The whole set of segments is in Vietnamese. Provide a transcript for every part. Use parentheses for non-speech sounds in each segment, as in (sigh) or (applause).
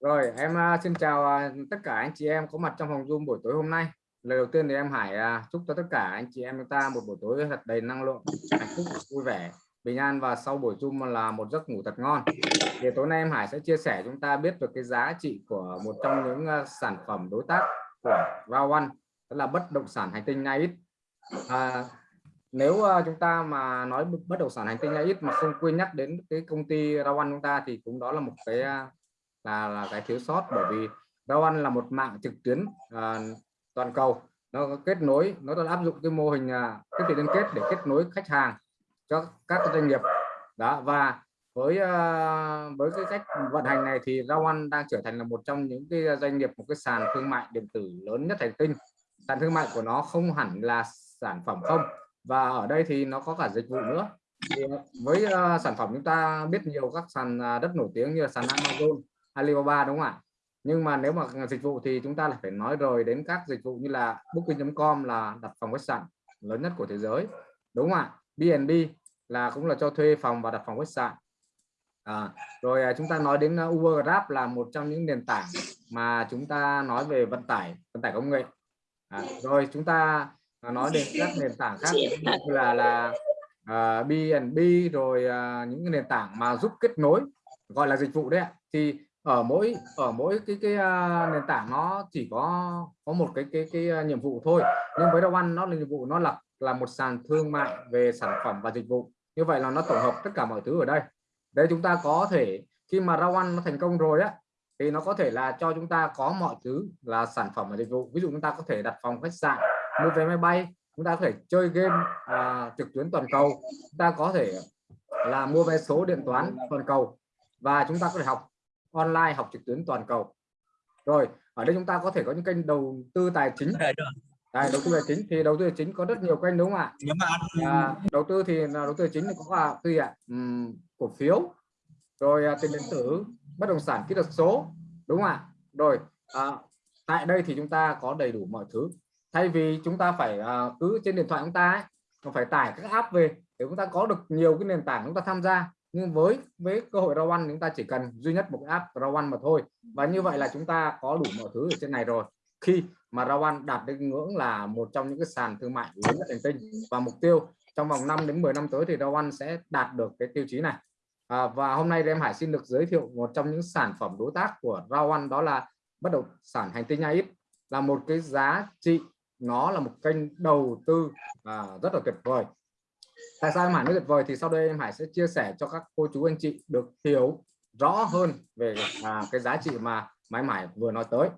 Rồi em à, xin chào à, tất cả anh chị em có mặt trong phòng Zoom buổi tối hôm nay. Lời đầu tiên thì em Hải à, chúc cho tất cả anh chị em chúng ta một buổi tối thật đầy năng lượng, hạnh phúc, vui vẻ, bình an và sau buổi Zoom là một giấc ngủ thật ngon. Thì tối nay em Hải sẽ chia sẻ chúng ta biết được cái giá trị của một trong những sản phẩm đối tác của Round One, đó là bất động sản hành tinh Nait. À, nếu chúng ta mà nói bất động sản hành tinh Nait mà không quên nhắc đến cái công ty Rao One chúng ta thì cũng đó là một cái là là cái thiếu sót bởi vì Rowan là một mạng trực tuyến à, toàn cầu. Nó kết nối nó đã áp dụng cái mô hình à, tiếp thị liên kết để kết nối khách hàng cho các doanh nghiệp. Đó và với à, với cái cách vận hành này thì Rowan đang trở thành là một trong những cái doanh nghiệp một cái sàn thương mại điện tử lớn nhất hành tinh. Sàn thương mại của nó không hẳn là sản phẩm không và ở đây thì nó có cả dịch vụ nữa. Thì với uh, sản phẩm chúng ta biết nhiều các sàn uh, đất nổi tiếng như là sàn Amazon Alibaba đúng không ạ? Nhưng mà nếu mà dịch vụ thì chúng ta lại phải nói rồi đến các dịch vụ như là booking.com là đặt phòng khách sạn lớn nhất của thế giới đúng không ạ? BNB là cũng là cho thuê phòng và đặt phòng khách sạn à, rồi à, chúng ta nói đến uh, Uber Grab là một trong những nền tảng mà chúng ta nói về vận tải vận tải công nghệ. À, rồi chúng ta nói đến các nền tảng khác như là là uh, BNB rồi uh, những nền tảng mà giúp kết nối gọi là dịch vụ đấy ạ. Thì ở mỗi ở mỗi cái cái uh, nền tảng nó chỉ có có một cái cái cái uh, nhiệm vụ thôi. Nhưng với Dowan nó là nhiệm vụ nó là là một sàn thương mại về sản phẩm và dịch vụ. Như vậy là nó tổng hợp tất cả mọi thứ ở đây. Đây chúng ta có thể khi mà Rawan nó thành công rồi á thì nó có thể là cho chúng ta có mọi thứ là sản phẩm và dịch vụ. Ví dụ chúng ta có thể đặt phòng khách sạn mua vé máy bay chúng ta có thể chơi game uh, trực tuyến toàn cầu chúng ta có thể là mua vé số điện toán toàn cầu và chúng ta có thể học online học trực tuyến toàn cầu. Rồi ở đây chúng ta có thể có những kênh đầu tư tài chính. Đây, đầu tư tài chính thì đầu tư tài chính có rất nhiều kênh đúng không ạ? Nếu mà à, đầu tư thì là đầu tư tài chính thì có là gì ạ? Uhm, cổ phiếu. Rồi à, tiền điện tử bất động sản kỹ thuật số đúng không ạ? Rồi à, tại đây thì chúng ta có đầy đủ mọi thứ. Thay vì chúng ta phải à, cứ trên điện thoại chúng ta ấy, phải tải các app về để chúng ta có được nhiều cái nền tảng chúng ta tham gia nhưng với với cơ hội row chúng ta chỉ cần duy nhất một app row mà thôi. Và như vậy là chúng ta có đủ mọi thứ ở trên này rồi. Khi mà row đạt đến ngưỡng là một trong những cái sàn thương mại lớn nhất hành tinh. Và mục tiêu trong vòng 5 đến 10 năm tới thì row sẽ đạt được cái tiêu chí này. À, và hôm nay em Hải xin được giới thiệu một trong những sản phẩm đối tác của row đó là bất động sản hành tinh AX là một cái giá trị nó là một kênh đầu tư à, rất là tuyệt vời tại sao em Hải nói tuyệt vời thì sau đây em Hải sẽ chia sẻ cho các cô chú anh chị được hiểu rõ hơn về à, cái giá trị mà em Hải vừa nói tới.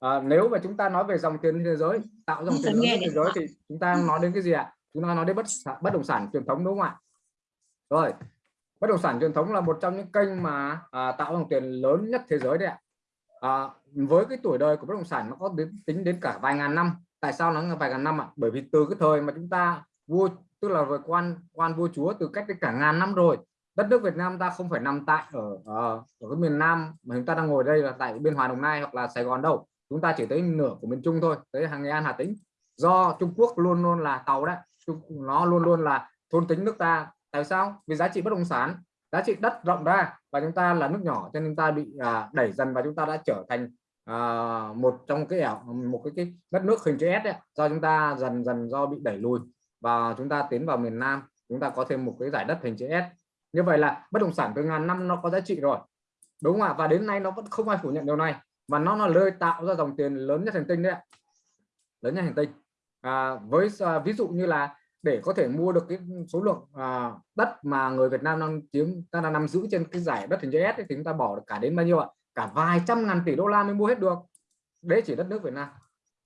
À, nếu mà chúng ta nói về dòng tiền thế giới tạo dòng tiền thế giới thì chúng ta nói đến cái gì ạ? Chúng ta nói đến bất bất động sản truyền thống đúng không ạ? Rồi bất động sản truyền thống là một trong những kênh mà à, tạo dòng tiền lớn nhất thế giới đấy ạ. À, với cái tuổi đời của bất động sản nó có đến tính đến cả vài ngàn năm. Tại sao nó là vài ngàn năm ạ? Bởi vì từ cái thời mà chúng ta vua tức là về quan quan vua chúa từ cách cả ngàn năm rồi. Đất nước Việt Nam ta không phải nằm tại ở ở, ở cái miền Nam mà chúng ta đang ngồi đây là tại biên hòa Đồng Nai hoặc là Sài Gòn đâu. Chúng ta chỉ tới nửa của miền Trung thôi tới hàng Nghệ An Hà Tĩnh. Do Trung Quốc luôn luôn là tàu đấy. Nó luôn luôn là thôn tính nước ta. Tại sao? Vì giá trị bất động sản giá trị đất rộng ra và chúng ta là nước nhỏ cho nên chúng ta bị à, đẩy dần và chúng ta đã trở thành à, một trong cái một cái, cái đất nước hình chữ S đấy, do chúng ta dần dần do bị đẩy lùi và chúng ta tiến vào miền Nam chúng ta có thêm một cái giải đất hình chữ S. Như vậy là bất động sản từ ngàn năm nó có giá trị rồi. Đúng không ạ? Và đến nay nó vẫn không ai phủ nhận điều này. Và nó là nơi tạo ra dòng tiền lớn nhất hành tinh đấy lớn nhất hành tinh. À, với à, ví dụ như là để có thể mua được cái số lượng à, đất mà người Việt Nam đang chiếm ta đang nắm giữ trên cái giải đất hình chữ S thì chúng ta bỏ được cả đến bao nhiêu ạ? Cả vài trăm ngàn tỷ đô la mới mua hết được. Đấy chỉ đất nước Việt Nam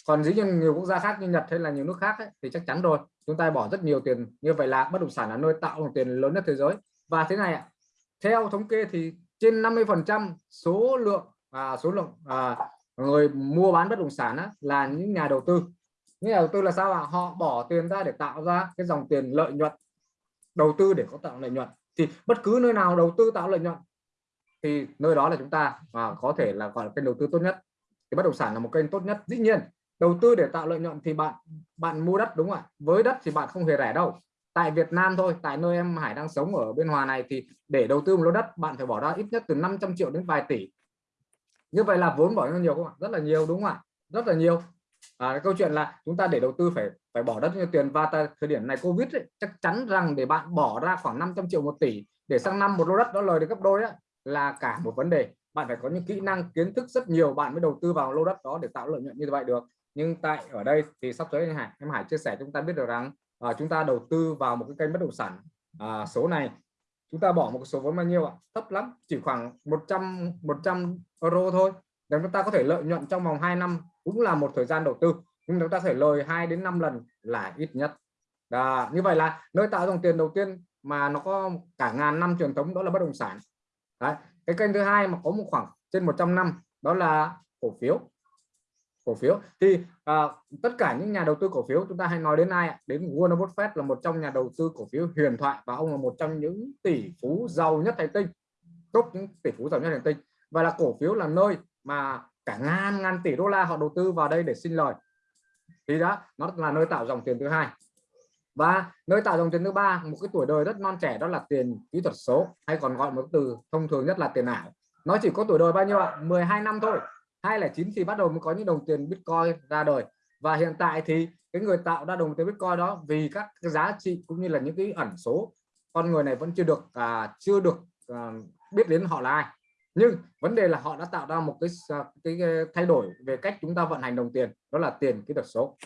còn dĩ nhiên nhiều quốc gia khác như Nhật hay là nhiều nước khác ấy, thì chắc chắn rồi. Chúng ta bỏ rất nhiều tiền như vậy là bất động sản là nơi tạo dòng tiền lớn nhất thế giới. Và thế này ạ theo thống kê thì trên 50 phần trăm số lượng à, số lượng à, người mua bán bất động sản á, là những nhà đầu tư. Những nhà đầu tư là sao ạ? Họ bỏ tiền ra để tạo ra cái dòng tiền lợi nhuận đầu tư để có tạo lợi nhuận. Thì bất cứ nơi nào đầu tư tạo lợi nhuận thì nơi đó là chúng ta à, có thể là gọi là kênh đầu tư tốt nhất. Thì bất động sản là một kênh tốt nhất. Dĩ nhiên đầu tư để tạo lợi nhuận thì bạn bạn mua đất đúng không ạ? Với đất thì bạn không hề rẻ đâu. Tại Việt Nam thôi tại nơi em Hải đang sống ở bên Hòa này thì để đầu tư một lô đất bạn phải bỏ ra ít nhất từ 500 triệu đến vài tỷ. Như vậy là vốn bỏ ra nhiều không ạ? Rất là nhiều đúng không ạ? Rất là nhiều. À, câu chuyện là chúng ta để đầu tư phải phải bỏ rất nhiều tiền và tại thời điểm này covid ấy, chắc chắn rằng để bạn bỏ ra khoảng 500 triệu một tỷ để sang năm một lô đất đó lời được gấp đôi á, là cả một vấn đề. Bạn phải có những kỹ năng kiến thức rất nhiều bạn mới đầu tư vào lô đất đó để tạo lợi nhuận như vậy được nhưng tại ở đây thì sắp tới anh Hải em Hải chia sẻ chúng ta biết được rằng à, chúng ta đầu tư vào một cái kênh bất động sản à, số này. Chúng ta bỏ một số vốn bao nhiêu ạ? Thấp lắm chỉ khoảng 100 100 euro thôi. Để chúng ta có thể lợi nhuận trong vòng 2 năm cũng là một thời gian đầu tư nhưng chúng ta thể lời 2 đến 5 lần là ít nhất. À, như vậy là nơi tạo dòng tiền đầu tiên mà nó có cả ngàn năm truyền thống đó là bất động sản. Đấy. cái kênh thứ hai mà có một khoảng trên 100 năm đó là cổ phiếu cổ phiếu. Thì à, tất cả những nhà đầu tư cổ phiếu chúng ta hay nói đến ai đến Warren Buffett là một trong nhà đầu tư cổ phiếu huyền thoại và ông là một trong những tỷ phú giàu nhất hành tinh top những tỷ phú giàu nhất hành tinh. Và là cổ phiếu là nơi mà cả ngàn ngàn tỷ đô la họ đầu tư vào đây để sinh lời. Thì đó nó là nơi tạo dòng tiền thứ hai. Và nơi tạo dòng tiền thứ ba một cái tuổi đời rất non trẻ đó là tiền kỹ thuật số hay còn gọi một từ thông thường nhất là tiền ảo. Nó chỉ có tuổi đời bao nhiêu ạ? 12 năm thôi. 2009 thì bắt đầu mới có những đồng tiền Bitcoin ra đời. Và hiện tại thì cái người tạo ra đồng tiền Bitcoin đó vì các cái giá trị cũng như là những cái ẩn số con người này vẫn chưa được à, chưa được à, biết đến họ là ai. Nhưng vấn đề là họ đã tạo ra một cái, cái, cái thay đổi về cách chúng ta vận hành đồng tiền đó là tiền kỹ thuật số.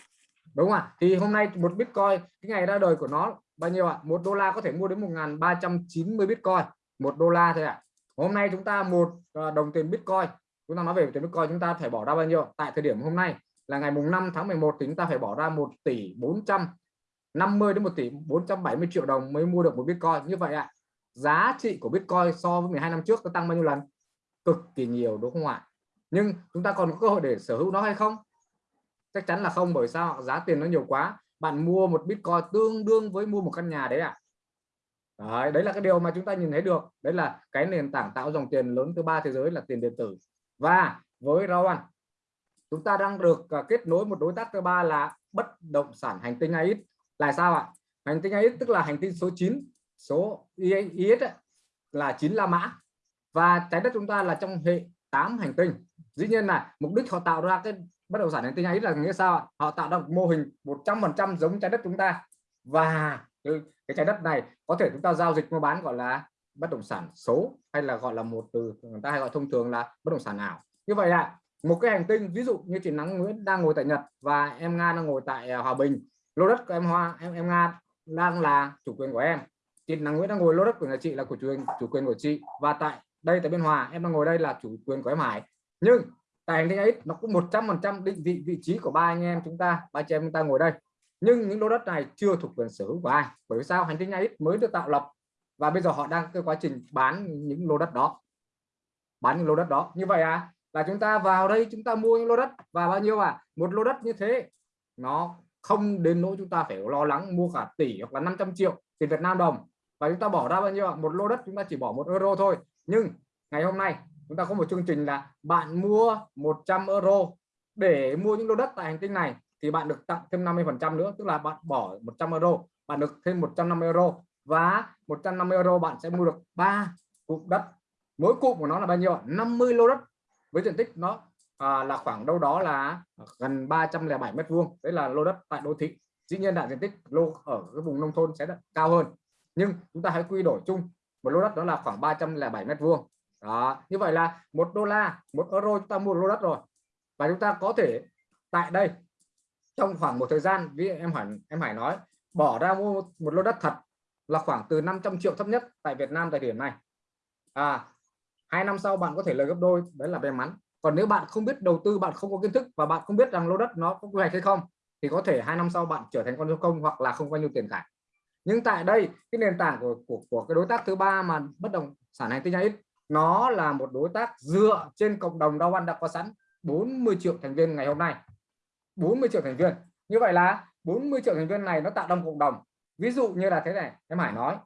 Đúng không ạ? Thì hôm nay một bitcoin cái ngày ra đời của nó bao nhiêu ạ? Một đô la có thể mua đến 1.390 bitcoin. Một đô la thôi ạ. Hôm nay chúng ta một à, đồng tiền bitcoin chúng ta nói về tiền bitcoin chúng ta phải bỏ ra bao nhiêu? Tại thời điểm hôm nay là ngày mùng 5 tháng 11 thì chúng ta phải bỏ ra 1 tỷ 450 đến 1 tỷ 470 triệu đồng mới mua được một bitcoin. Như vậy ạ giá trị của bitcoin so với 12 năm trước nó tăng bao nhiêu lần? Cực kỳ nhiều đúng không ạ? Nhưng chúng ta còn có cơ hội để sở hữu nó hay không? Chắc chắn là không bởi sao giá tiền nó nhiều quá. Bạn mua một bitcoin tương đương với mua một căn nhà đấy ạ. À. đấy, đấy là cái điều mà chúng ta nhìn thấy được. Đấy là cái nền tảng tạo dòng tiền lớn thứ ba thế giới là tiền điện tử và với Rawan chúng ta đang được à, kết nối một đối tác thứ ba là bất động sản hành tinh AX là sao ạ? Hành tinh AX tức là hành tinh số 9 số IX là 9 La Mã. Và trái đất chúng ta là trong hệ 8 hành tinh. Dĩ nhiên là mục đích họ tạo ra cái bất động sản hành tinh ấy là nghĩa sao ạ? họ tạo ra một mô hình 100% giống trái đất chúng ta. Và ừ, cái trái đất này có thể chúng ta giao dịch mua bán, gọi là bất động sản số hay là gọi là một từ người ta hay gọi thông thường là bất động sản ảo. Như vậy là một cái hành tinh ví dụ như chị Nắng Nguyễn đang ngồi tại Nhật và em Nga đang ngồi tại à, Hòa Bình, lô đất của em Hoa, em em Nga đang là chủ quyền của em. Chị Nắng Nguyễn đang ngồi lô đất của nhà chị là của chủ quyền chủ quyền của chị và tại đây tại biên hòa em đang ngồi đây là chủ quyền của em hải. Nhưng tại hành tinh ấy nó cũng 100 phần trăm định vị vị trí của ba anh em chúng ta, ba chị em chúng ta ngồi đây. Nhưng những lô đất này chưa thuộc quyền sở hữu của ai. Bởi vì sao? Hành tinh ấy mới được tạo lập và bây giờ họ đang cái quá trình bán những lô đất đó. Bán những lô đất đó. Như vậy à là chúng ta vào đây chúng ta mua những lô đất. Và bao nhiêu à? Một lô đất như thế, nó không đến nỗi chúng ta phải lo lắng mua cả tỷ hoặc là 500 triệu tiền Việt Nam đồng. Và chúng ta bỏ ra bao nhiêu à? một lô đất chúng ta chỉ bỏ một euro thôi. Nhưng ngày hôm nay chúng ta có một chương trình là bạn mua 100 euro để mua những lô đất tại hành tinh này thì bạn được tặng thêm 50 phần trăm nữa. Tức là bạn bỏ 100 euro, bạn được thêm 150 euro và 150 euro bạn sẽ mua được ba cụm đất. Mỗi cụm của nó là bao nhiêu 50 lô đất. Với diện tích nó à, là khoảng đâu đó là gần 307 mét vuông. Đấy là lô đất tại đô thị. Dĩ nhiên là diện tích lô ở cái vùng nông thôn sẽ cao hơn. Nhưng chúng ta hãy quy đổi chung. Một lô đất đó là khoảng 307 mét vuông. Đó. Như vậy là một đô la một euro chúng ta mua lô đất rồi. Và chúng ta có thể tại đây trong khoảng một thời gian ví em hỏi em hải nói bỏ ra mua một lô đất thật là khoảng từ 500 triệu thấp nhất tại Việt Nam thời điểm này. À hai năm sau bạn có thể lời gấp đôi đấy là may mắn. Còn nếu bạn không biết đầu tư bạn không có kiến thức và bạn không biết rằng lô đất nó có quy hoạch hay không thì có thể hai năm sau bạn trở thành con số công hoặc là không bao nhiêu tiền cả. Nhưng tại đây cái nền tảng của của, của cái đối tác thứ ba mà bất động sản hành tinh ít nó là một đối tác dựa trên cộng đồng đau ăn đã có sẵn 40 triệu thành viên ngày hôm nay. 40 triệu thành viên. Như vậy là 40 triệu thành viên này nó tạo ra cộng đồng ví dụ như là thế này, em Hải nói,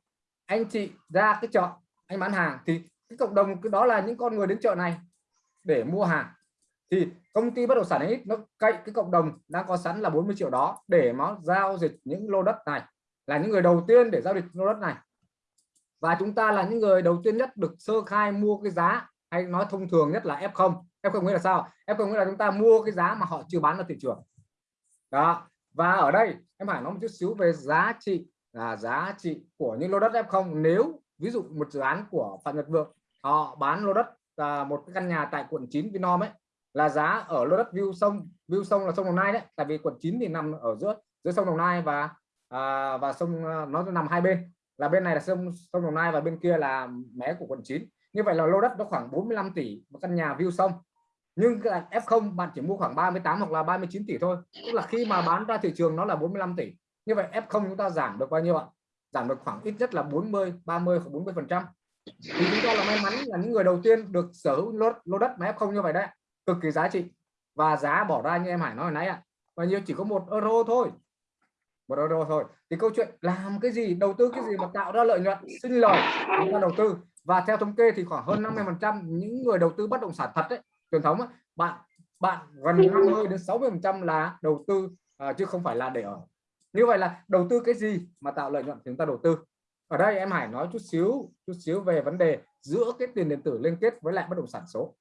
anh chị ra cái chợ, anh bán hàng thì cái cộng đồng cái đó là những con người đến chợ này để mua hàng. Thì công ty bất động sản ấy nó cậy cái cộng đồng đang có sẵn là 40 triệu đó để nó giao dịch những lô đất này, là những người đầu tiên để giao dịch lô đất này. Và chúng ta là những người đầu tiên nhất được sơ khai mua cái giá, hay nói thông thường nhất là F0 F0 nghĩa là sao? F0 nghĩa là chúng ta mua cái giá mà họ chưa bán ra thị trường. Đó, và ở đây em phải nói một chút xíu về giá trị là giá trị của những lô đất F0 nếu ví dụ một dự án của Phạm Nhật Vượng họ bán lô đất à, một cái căn nhà tại quận 9 Vinom ấy là giá ở lô đất view sông view sông là sông Đồng Nai đấy. Tại vì quận 9 thì nằm ở giữa giữa sông Đồng Nai và à, và sông à, nó nằm hai bên. Là bên này là sông sông Đồng Nai và bên kia là mé của quận 9 như vậy là lô đất nó khoảng 45 tỷ một căn nhà view sông nhưng F0 bạn chỉ mua khoảng 38 hoặc là 39 tỷ thôi. Tức là khi mà bán ra thị trường nó là 45 tỷ. Như vậy F0 chúng ta giảm được bao nhiêu ạ? Giảm được khoảng ít nhất là 40 30 hoặc 40 phần trăm. Thì chúng ta là may mắn là những người đầu tiên được sở hữu lô, lô đất mà F0 như vậy đấy. Cực kỳ giá trị. Và giá bỏ ra như em Hải nói hồi nãy ạ. Bao nhiêu? Chỉ có một euro thôi. Một euro thôi. Thì câu chuyện làm cái gì đầu tư cái gì mà tạo ra lợi nhuận sinh lời chúng ta đầu tư. Và theo thống kê thì khoảng hơn 50 phần trăm những người đầu tư bất động sản thật đấy truyền thống ấy, bạn bạn gần 50 đến 60 phần trăm là đầu tư à, chứ không phải là để ở. Như vậy là đầu tư cái gì mà tạo lợi nhuận thì chúng ta đầu tư. Ở đây em Hải nói chút xíu chút xíu về vấn đề giữa cái tiền điện tử liên kết với lại bất động sản số.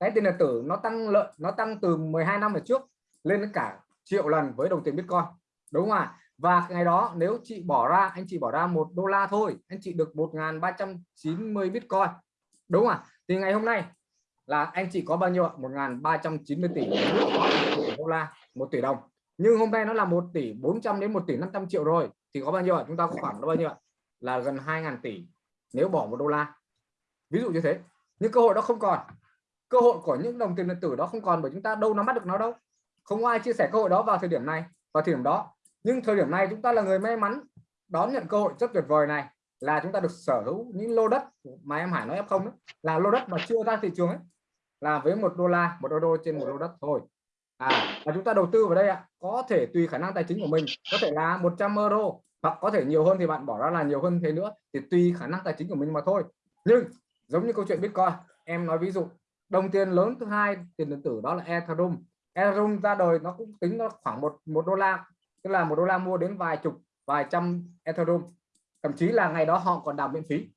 Cái tiền điện tử nó tăng lợi nó tăng từ 12 năm ở trước lên đến cả triệu lần với đồng tiền Bitcoin đúng không ạ? Và ngày đó nếu chị bỏ ra anh chị bỏ ra một đô la thôi anh chị được 1.390 Bitcoin đúng không ạ? Thì ngày hôm nay là anh chị có bao nhiêu ạ? 1.390 tỷ đô la, một tỷ đồng. Nhưng hôm nay nó là 1 tỷ 400 đến 1 tỷ 500 triệu rồi. Thì có bao nhiêu ạ? Chúng ta có khoảng bao nhiêu ạ? Là gần 2.000 tỷ nếu bỏ một đô la. Ví dụ như thế. Nhưng cơ hội đó không còn. Cơ hội của những đồng tiền điện tử đó không còn bởi chúng ta đâu nắm bắt được nó đâu. Không ai chia sẻ cơ hội đó vào thời điểm này, vào thời điểm đó. Nhưng thời điểm này chúng ta là người may mắn, đón nhận cơ hội rất tuyệt vời này là chúng ta được sở hữu những lô đất mà em Hải nói em không là lô đất mà chưa ra thị trường ấy là với một đô la, một đô trên một lô đất thôi. À và chúng ta đầu tư vào đây ạ, có thể tùy khả năng tài chính của mình, có thể là 100 euro, hoặc có thể nhiều hơn thì bạn bỏ ra là nhiều hơn thế nữa, thì tùy khả năng tài chính của mình mà thôi. Nhưng, giống như câu chuyện Bitcoin, em nói ví dụ, đồng tiền lớn thứ hai, tiền điện tử đó là Ethereum. Ethereum ra đời nó cũng tính nó khoảng một một đô la, tức là một đô la mua đến vài chục, vài trăm Ethereum. Thậm chí là ngày đó họ còn đào miễn phí.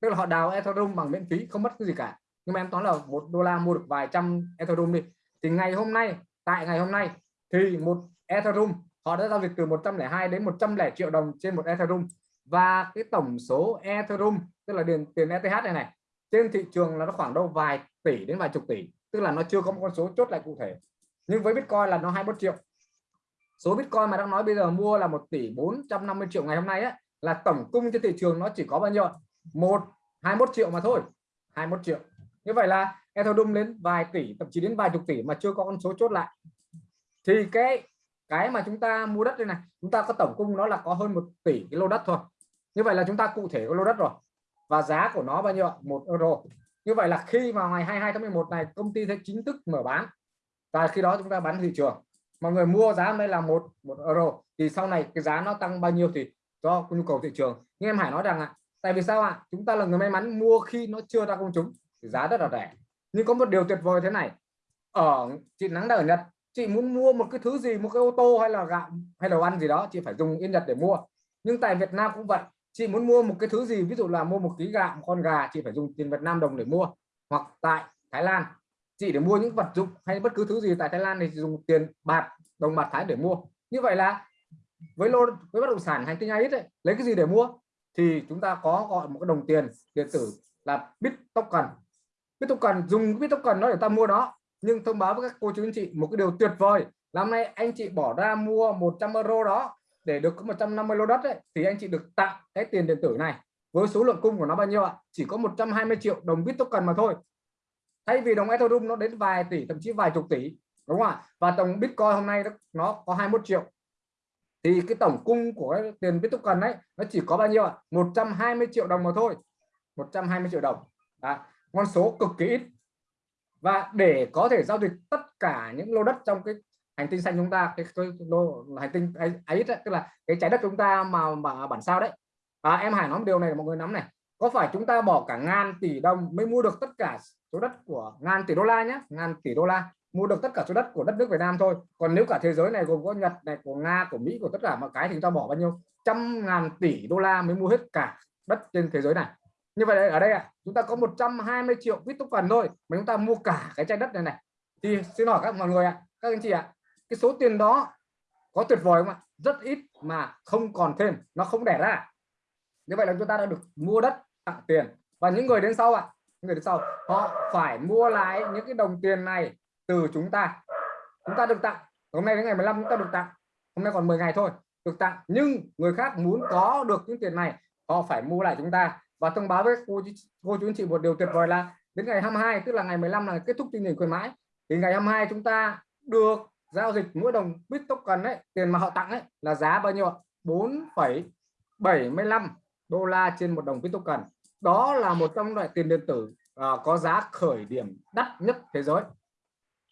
Tức là họ đào Ethereum bằng miễn phí, không mất cái gì cả nhưng mà em toán là một đô la mua được vài trăm Ethereum đi. Thì ngày hôm nay tại ngày hôm nay thì một Ethereum họ đã giao dịch từ 102 đến 100 triệu đồng trên một Ethereum. Và cái tổng số Ethereum tức là tiền tiền ETH này này trên thị trường là nó khoảng đâu vài tỷ đến vài chục tỷ. Tức là nó chưa có một con số chốt lại cụ thể. Nhưng với Bitcoin là nó 21 triệu. Số Bitcoin mà đang nói bây giờ mua là 1 tỷ 450 triệu ngày hôm nay ấy, là tổng cung trên thị trường nó chỉ có bao nhiêu một 21 triệu mà thôi. 21 triệu như vậy là Ethereum đến vài tỷ, thậm chí đến vài chục tỷ mà chưa có con số chốt lại. Thì cái cái mà chúng ta mua đất đây này, chúng ta có tổng cung nó là có hơn một tỷ cái lô đất thôi. Như vậy là chúng ta cụ thể có lô đất rồi. Và giá của nó bao nhiêu một euro. Như vậy là khi vào ngày 22 tháng 11 này, công ty sẽ chính thức mở bán. Và khi đó chúng ta bán thị trường. Mọi người mua giá đây là một một euro. Thì sau này cái giá nó tăng bao nhiêu thì do nhu cầu thị trường. Nhưng em Hải nói rằng ạ, tại vì sao ạ? Chúng ta là người may mắn mua khi nó chưa ra công chúng thì giá rất là rẻ. Nhưng có một điều tuyệt vời thế này. Ở chị nắng đang ở Nhật chị muốn mua một cái thứ gì một cái ô tô hay là gạo hay đồ ăn gì đó chị phải dùng yên Nhật để mua. Nhưng tại Việt Nam cũng vậy chị muốn mua một cái thứ gì ví dụ là mua một ký gạo một con gà chị phải dùng tiền Việt Nam đồng để mua. Hoặc tại Thái Lan chị để mua những vật dụng hay bất cứ thứ gì tại Thái Lan thì dùng tiền bạc đồng bạc Thái để mua. Như vậy là với lô với bất động sản hành tinh ít ấy, lấy cái gì để mua? Thì chúng ta có gọi một cái đồng tiền điện tử là bit token bit cần dùng bit cần nó để ta mua đó. Nhưng thông báo với các cô chú anh chị một cái điều tuyệt vời. Năm nay anh chị bỏ ra mua 100 euro đó để được có 150 lô đất ấy, thì anh chị được tặng cái tiền điện tử này. Với số lượng cung của nó bao nhiêu ạ? Chỉ có 120 triệu đồng bit cần mà thôi. Thay vì đồng Ethereum nó đến vài tỷ thậm chí vài chục tỷ đúng không ạ? Và tổng Bitcoin hôm nay nó có 21 triệu. Thì cái tổng cung của cái tiền Bitcoin cần đấy nó chỉ có bao nhiêu ạ? 120 triệu đồng mà thôi. 120 triệu đồng. Đã con số cực kỳ ít. Và để có thể giao dịch tất cả những lô đất trong cái hành tinh xanh chúng ta cái, cái lô hành tinh ấy, ấy tức là cái trái đất chúng ta mà, mà bản sao đấy. À, em Hải nói một điều này mọi người nắm này. Có phải chúng ta bỏ cả ngàn tỷ đồng mới mua được tất cả số đất của ngàn tỷ đô la nhé ngàn tỷ đô la. Mua được tất cả số đất của đất nước Việt Nam thôi. Còn nếu cả thế giới này gồm có Nhật này của Nga của Mỹ của tất cả mọi cái thì chúng ta bỏ bao nhiêu? Trăm ngàn tỷ đô la mới mua hết cả đất trên thế giới này như vậy ở đây ạ à, chúng ta có 120 triệu bit token thôi mà chúng ta mua cả cái trái đất này này. Thì xin hỏi các mọi người ạ à, các anh chị ạ à, cái số tiền đó có tuyệt vời không ạ? Rất ít mà không còn thêm nó không đẻ ra. Như vậy là chúng ta đã được mua đất tặng tiền. Và những người đến sau ạ à, những người đến sau họ phải mua lại những cái đồng tiền này từ chúng ta. Chúng ta được tặng hôm nay đến ngày 15 chúng ta được tặng. Hôm nay còn 10 ngày thôi được tặng. Nhưng người khác muốn có được những tiền này họ phải mua lại chúng ta và thông báo với cô, cô chú anh chị một điều tuyệt vời là đến ngày 22 tức là ngày 15 là kết thúc chương trình khuyến mãi. Thì ngày 22 chúng ta được giao dịch mỗi đồng bit token ấy tiền mà họ tặng ấy là giá bao nhiêu 4,75 đô la trên một đồng bit token. Đó là một trong loại tiền điện tử à, có giá khởi điểm đắt nhất thế giới.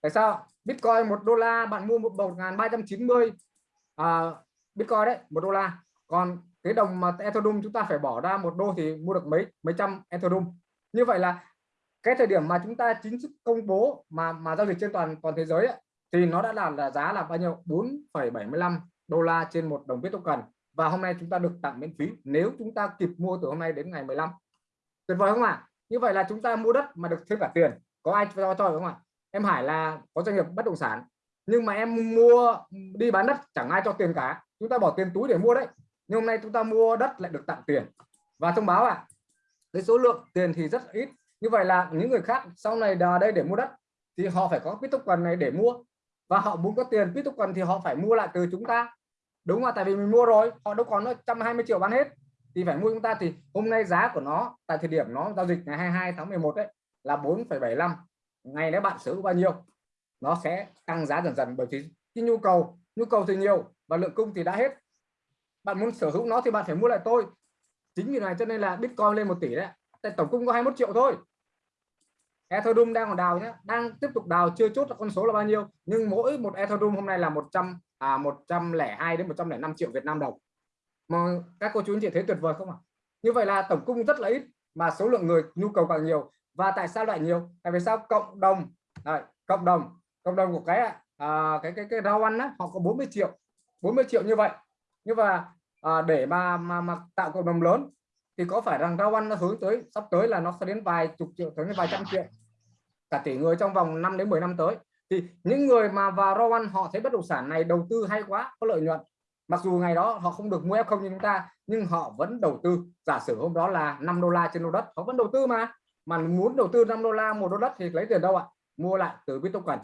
Tại sao bitcoin một đô la bạn mua một một ngàn ba trăm chín mươi à, bitcoin đấy một đô la. Còn cái đồng mà ethereum chúng ta phải bỏ ra một đô thì mua được mấy mấy trăm ethereum như vậy là cái thời điểm mà chúng ta chính thức công bố mà mà giao dịch trên toàn toàn thế giới ấy, thì nó đã là là giá là bao nhiêu? 4,75 đô la trên một đồng bitcoin. Và hôm nay chúng ta được tặng miễn phí nếu chúng ta kịp mua từ hôm nay đến ngày 15 tuyệt vời không ạ? À? như vậy là chúng ta mua đất mà được thêm cả tiền. Có ai cho cho không ạ? Em Hải là có doanh nghiệp bất động sản nhưng mà em mua đi bán đất chẳng ai cho tiền cả. Chúng ta bỏ tiền túi để mua đấy nhưng hôm nay chúng ta mua đất lại được tặng tiền. Và thông báo à cái số lượng tiền thì rất ít. Như vậy là những người khác sau này đà đây để mua đất thì họ phải có Bitcoin này để mua. Và họ muốn có tiền Bitcoin thì họ phải mua lại từ chúng ta. Đúng không tại vì mình mua rồi họ đâu còn nó 120 triệu bán hết. Thì phải mua chúng ta. Thì hôm nay giá của nó tại thời điểm nó giao dịch ngày 22 tháng 11 đấy là 4,75 ngày nếu bạn sử bao nhiêu nó sẽ tăng giá dần dần bởi vì cái nhu cầu. Nhu cầu thì nhiều và lượng cung thì đã hết bạn muốn sở hữu nó thì bạn phải mua lại tôi. Chính vì này cho nên là bitcoin lên một tỷ đấy. Tại tổng cung có 21 triệu thôi. Ethereum đang còn đào nhé đang tiếp tục đào chưa chốt là con số là bao nhiêu. Nhưng mỗi một Ethereum hôm nay là 100 à 102 đến 105 triệu Việt Nam đồng. Mà các cô chú anh chị thấy tuyệt vời không ạ? Như vậy là tổng cung rất là ít mà số lượng người nhu cầu càng nhiều. Và tại sao lại nhiều? Tại vì sao? Cộng đồng. Đấy, cộng đồng. Cộng đồng của cái à, cái cái cái rau ăn á, họ có 40 triệu. 40 triệu như vậy. Nhưng mà à, để mà, mà mà tạo cộng đồng lớn thì có phải rằng rau ăn nó hướng tới sắp tới là nó sẽ đến vài chục triệu tới vài trăm triệu cả tỷ người trong vòng 5 đến 10 năm tới. Thì những người mà vào rau ăn họ thấy bất động sản này đầu tư hay quá có lợi nhuận. Mặc dù ngày đó họ không được mua F0 như chúng ta nhưng họ vẫn đầu tư. Giả sử hôm đó là 5 đô la trên lô đất họ vẫn đầu tư mà. Mà muốn đầu tư 5 đô la một đô đất thì lấy tiền đâu ạ? Mua lại từ Bitcoin.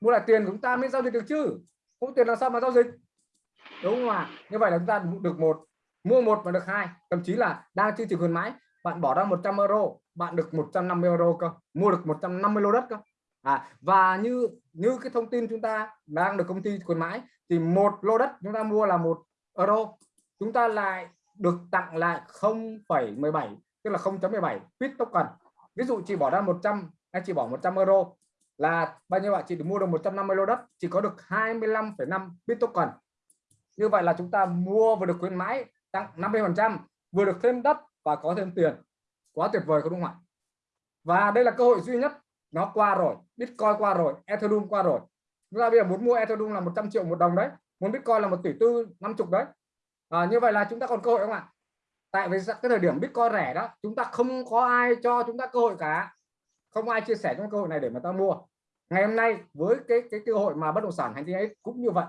Mua lại tiền chúng ta mới giao dịch được chứ? Không tiền làm sao mà giao dịch? Đúng không ạ? Như vậy là chúng ta được một mua một và được hai. Thậm chí là đang chương trình khuyến mãi bạn bỏ ra 100 euro bạn được 150 euro cơ. Mua được 150 lô đất cơ. À, và như như cái thông tin chúng ta đang được công ty khuyến mãi thì một lô đất chúng ta mua là một euro. Chúng ta lại được tặng lại 0,17 tức là 0.17 bit token. Ví dụ chị bỏ ra 100 hay chị bỏ 100 euro là bao nhiêu bạn chị được mua được 150 lô đất chỉ có được 25,5 bit token như vậy là chúng ta mua vừa được khuyến mãi tăng 50 phần trăm vừa được thêm đất và có thêm tiền. Quá tuyệt vời không đúng không ạ? Và đây là cơ hội duy nhất. Nó qua rồi bitcoin qua rồi ethereum qua rồi. Chúng ta bây giờ muốn mua ethereum là 100 triệu một đồng đấy muốn bitcoin là một tỷ tư năm chục đấy. À, như vậy là chúng ta còn cơ hội không ạ? Tại vì cái thời điểm bitcoin rẻ đó chúng ta không có ai cho chúng ta cơ hội cả. Không ai chia sẻ trong cơ hội này để mà ta mua. Ngày hôm nay với cái cái cơ hội mà bất động sản hành tinh ấy cũng như vậy.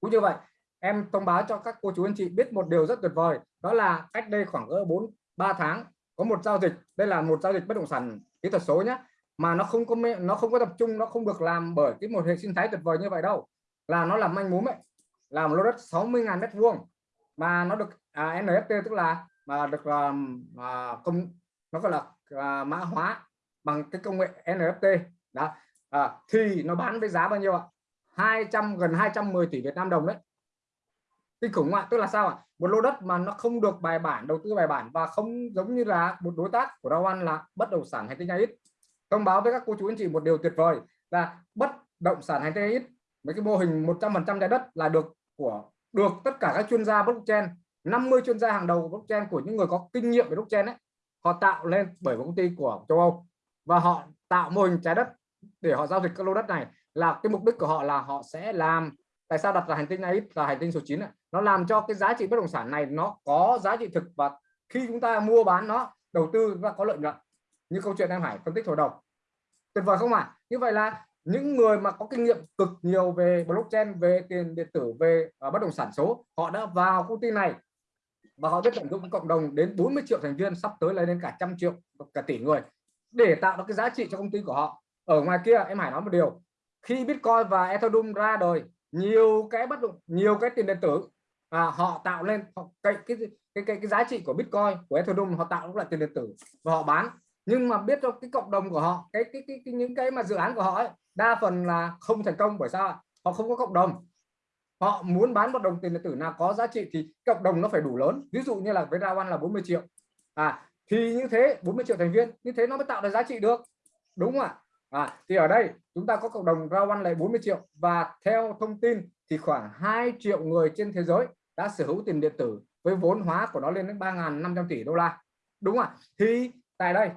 Cũng như vậy em thông báo cho các cô chú anh chị biết một điều rất tuyệt vời đó là cách đây khoảng ở bốn ba tháng có một giao dịch đây là một giao dịch bất động sản kỹ thuật số nhé mà nó không có nó không có tập trung nó không được làm bởi cái một hệ sinh thái tuyệt vời như vậy đâu. Là nó làm manh mún ấy làm lô đất 60.000 mét vuông mà nó được à, NFT tức là mà được à, công nó gọi là à, mã hóa bằng cái công nghệ NFT đó. À, thì nó bán với giá bao nhiêu ạ? 200 gần 210 tỷ Việt Nam đồng đấy kinh khủng ạ tức là sao ạ? Một lô đất mà nó không được bài bản, đầu tư bài bản và không giống như là một đối tác của Rao An là bất động sản hành tinh ít thông báo với các cô chú anh chị một điều tuyệt vời là bất động sản hành tinh ít mấy cái mô hình 100% trái đất là được của, được tất cả các chuyên gia blockchain 50 chuyên gia hàng đầu của blockchain, của những người có kinh nghiệm về blockchain ấy, họ tạo lên bởi một công ty của châu Âu. Và họ tạo mô hình trái đất để họ giao dịch các lô đất này là cái mục đích của họ là họ sẽ làm, tại sao đặt là hành tinh này là hành tinh số 9 này? Nó làm cho cái giá trị bất động sản này nó có giá trị thực và khi chúng ta mua bán nó đầu tư và có lợi nhuận. Như câu chuyện em Hải phân tích hồi đầu tuyệt vời không ạ? À? như vậy là những người mà có kinh nghiệm cực nhiều về blockchain về tiền điện tử về uh, bất động sản số họ đã vào công ty này. Và họ biết tận dụng cộng đồng đến 40 triệu thành viên sắp tới lên đến cả trăm triệu cả tỷ người để tạo ra cái giá trị cho công ty của họ. Ở ngoài kia em Hải nói một điều. Khi Bitcoin và Ethereum ra đời nhiều cái bất động nhiều cái tiền điện tử à, họ tạo lên họ, cái, cái cái cái cái giá trị của Bitcoin của Ethereum họ tạo lại tiền điện tử và họ bán. Nhưng mà biết cho cái cộng đồng của họ cái cái, cái, cái những cái mà dự án của họ ấy, đa phần là không thành công. Bởi sao họ không có cộng đồng. Họ muốn bán một đồng tiền điện tử nào có giá trị thì cộng đồng nó phải đủ lớn. Ví dụ như là với Rawan là 40 triệu. À thì như thế 40 triệu thành viên như thế nó mới tạo được giá trị được. Đúng không ạ? À, thì ở đây chúng ta có cộng đồng Rawan là 40 triệu và theo thông tin thì khoảng 2 triệu người trên thế giới đã sở hữu tiền điện tử với vốn hóa của nó lên đến 3.500 tỷ đô la. Đúng không ạ? Thì tại đây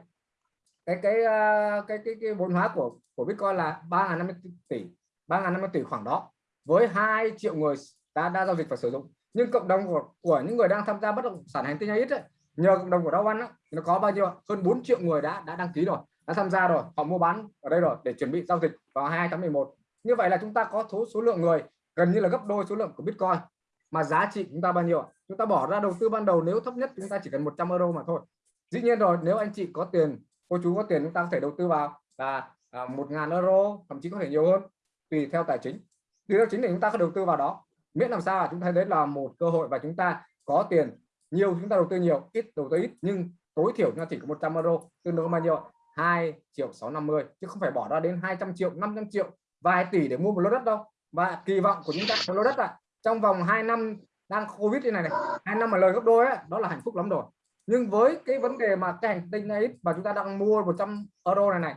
cái cái ờ, cái cái, cái vốn hóa của của Bitcoin là 3.500 tỷ 3.500 tỷ khoảng đó với 2 triệu người đã đã giao dịch và sử dụng. Nhưng cộng đồng của của những người đang tham gia bất động sản hành tinh ít ấy, nhờ cộng đồng của Dow One nó có bao nhiêu hơn 4 triệu người đã đã đăng ký rồi đã tham gia rồi họ mua bán ở đây rồi để chuẩn bị giao dịch vào 2 tháng 11 như vậy là chúng ta có số số lượng người gần như là gấp đôi số lượng của Bitcoin mà giá trị chúng ta bao nhiêu chúng ta bỏ ra đầu tư ban đầu nếu thấp nhất chúng ta chỉ cần 100 euro mà thôi. Dĩ nhiên rồi nếu anh chị có tiền cô chú có tiền chúng ta có thể đầu tư vào là à, một ngàn euro thậm chí có thể nhiều hơn tùy theo tài chính. Tùy theo chính để chúng ta có đầu tư vào đó. Miễn làm sao là chúng ta thấy đấy là một cơ hội và chúng ta có tiền. Nhiều chúng ta đầu tư nhiều ít đầu tư ít nhưng tối thiểu chúng ta chỉ có 100 euro tương đương bao nhiêu 2 triệu 650 chứ không phải bỏ ra đến 200 triệu 500 triệu vài tỷ để mua một lô đất đâu. Và kỳ vọng của chúng ta một lô đất à trong vòng 2 năm đang covid như này này hai năm mà lời gấp đôi ấy, đó là hạnh phúc lắm rồi. Nhưng với cái vấn đề mà cái hành tinh này mà chúng ta đang mua 100 euro này này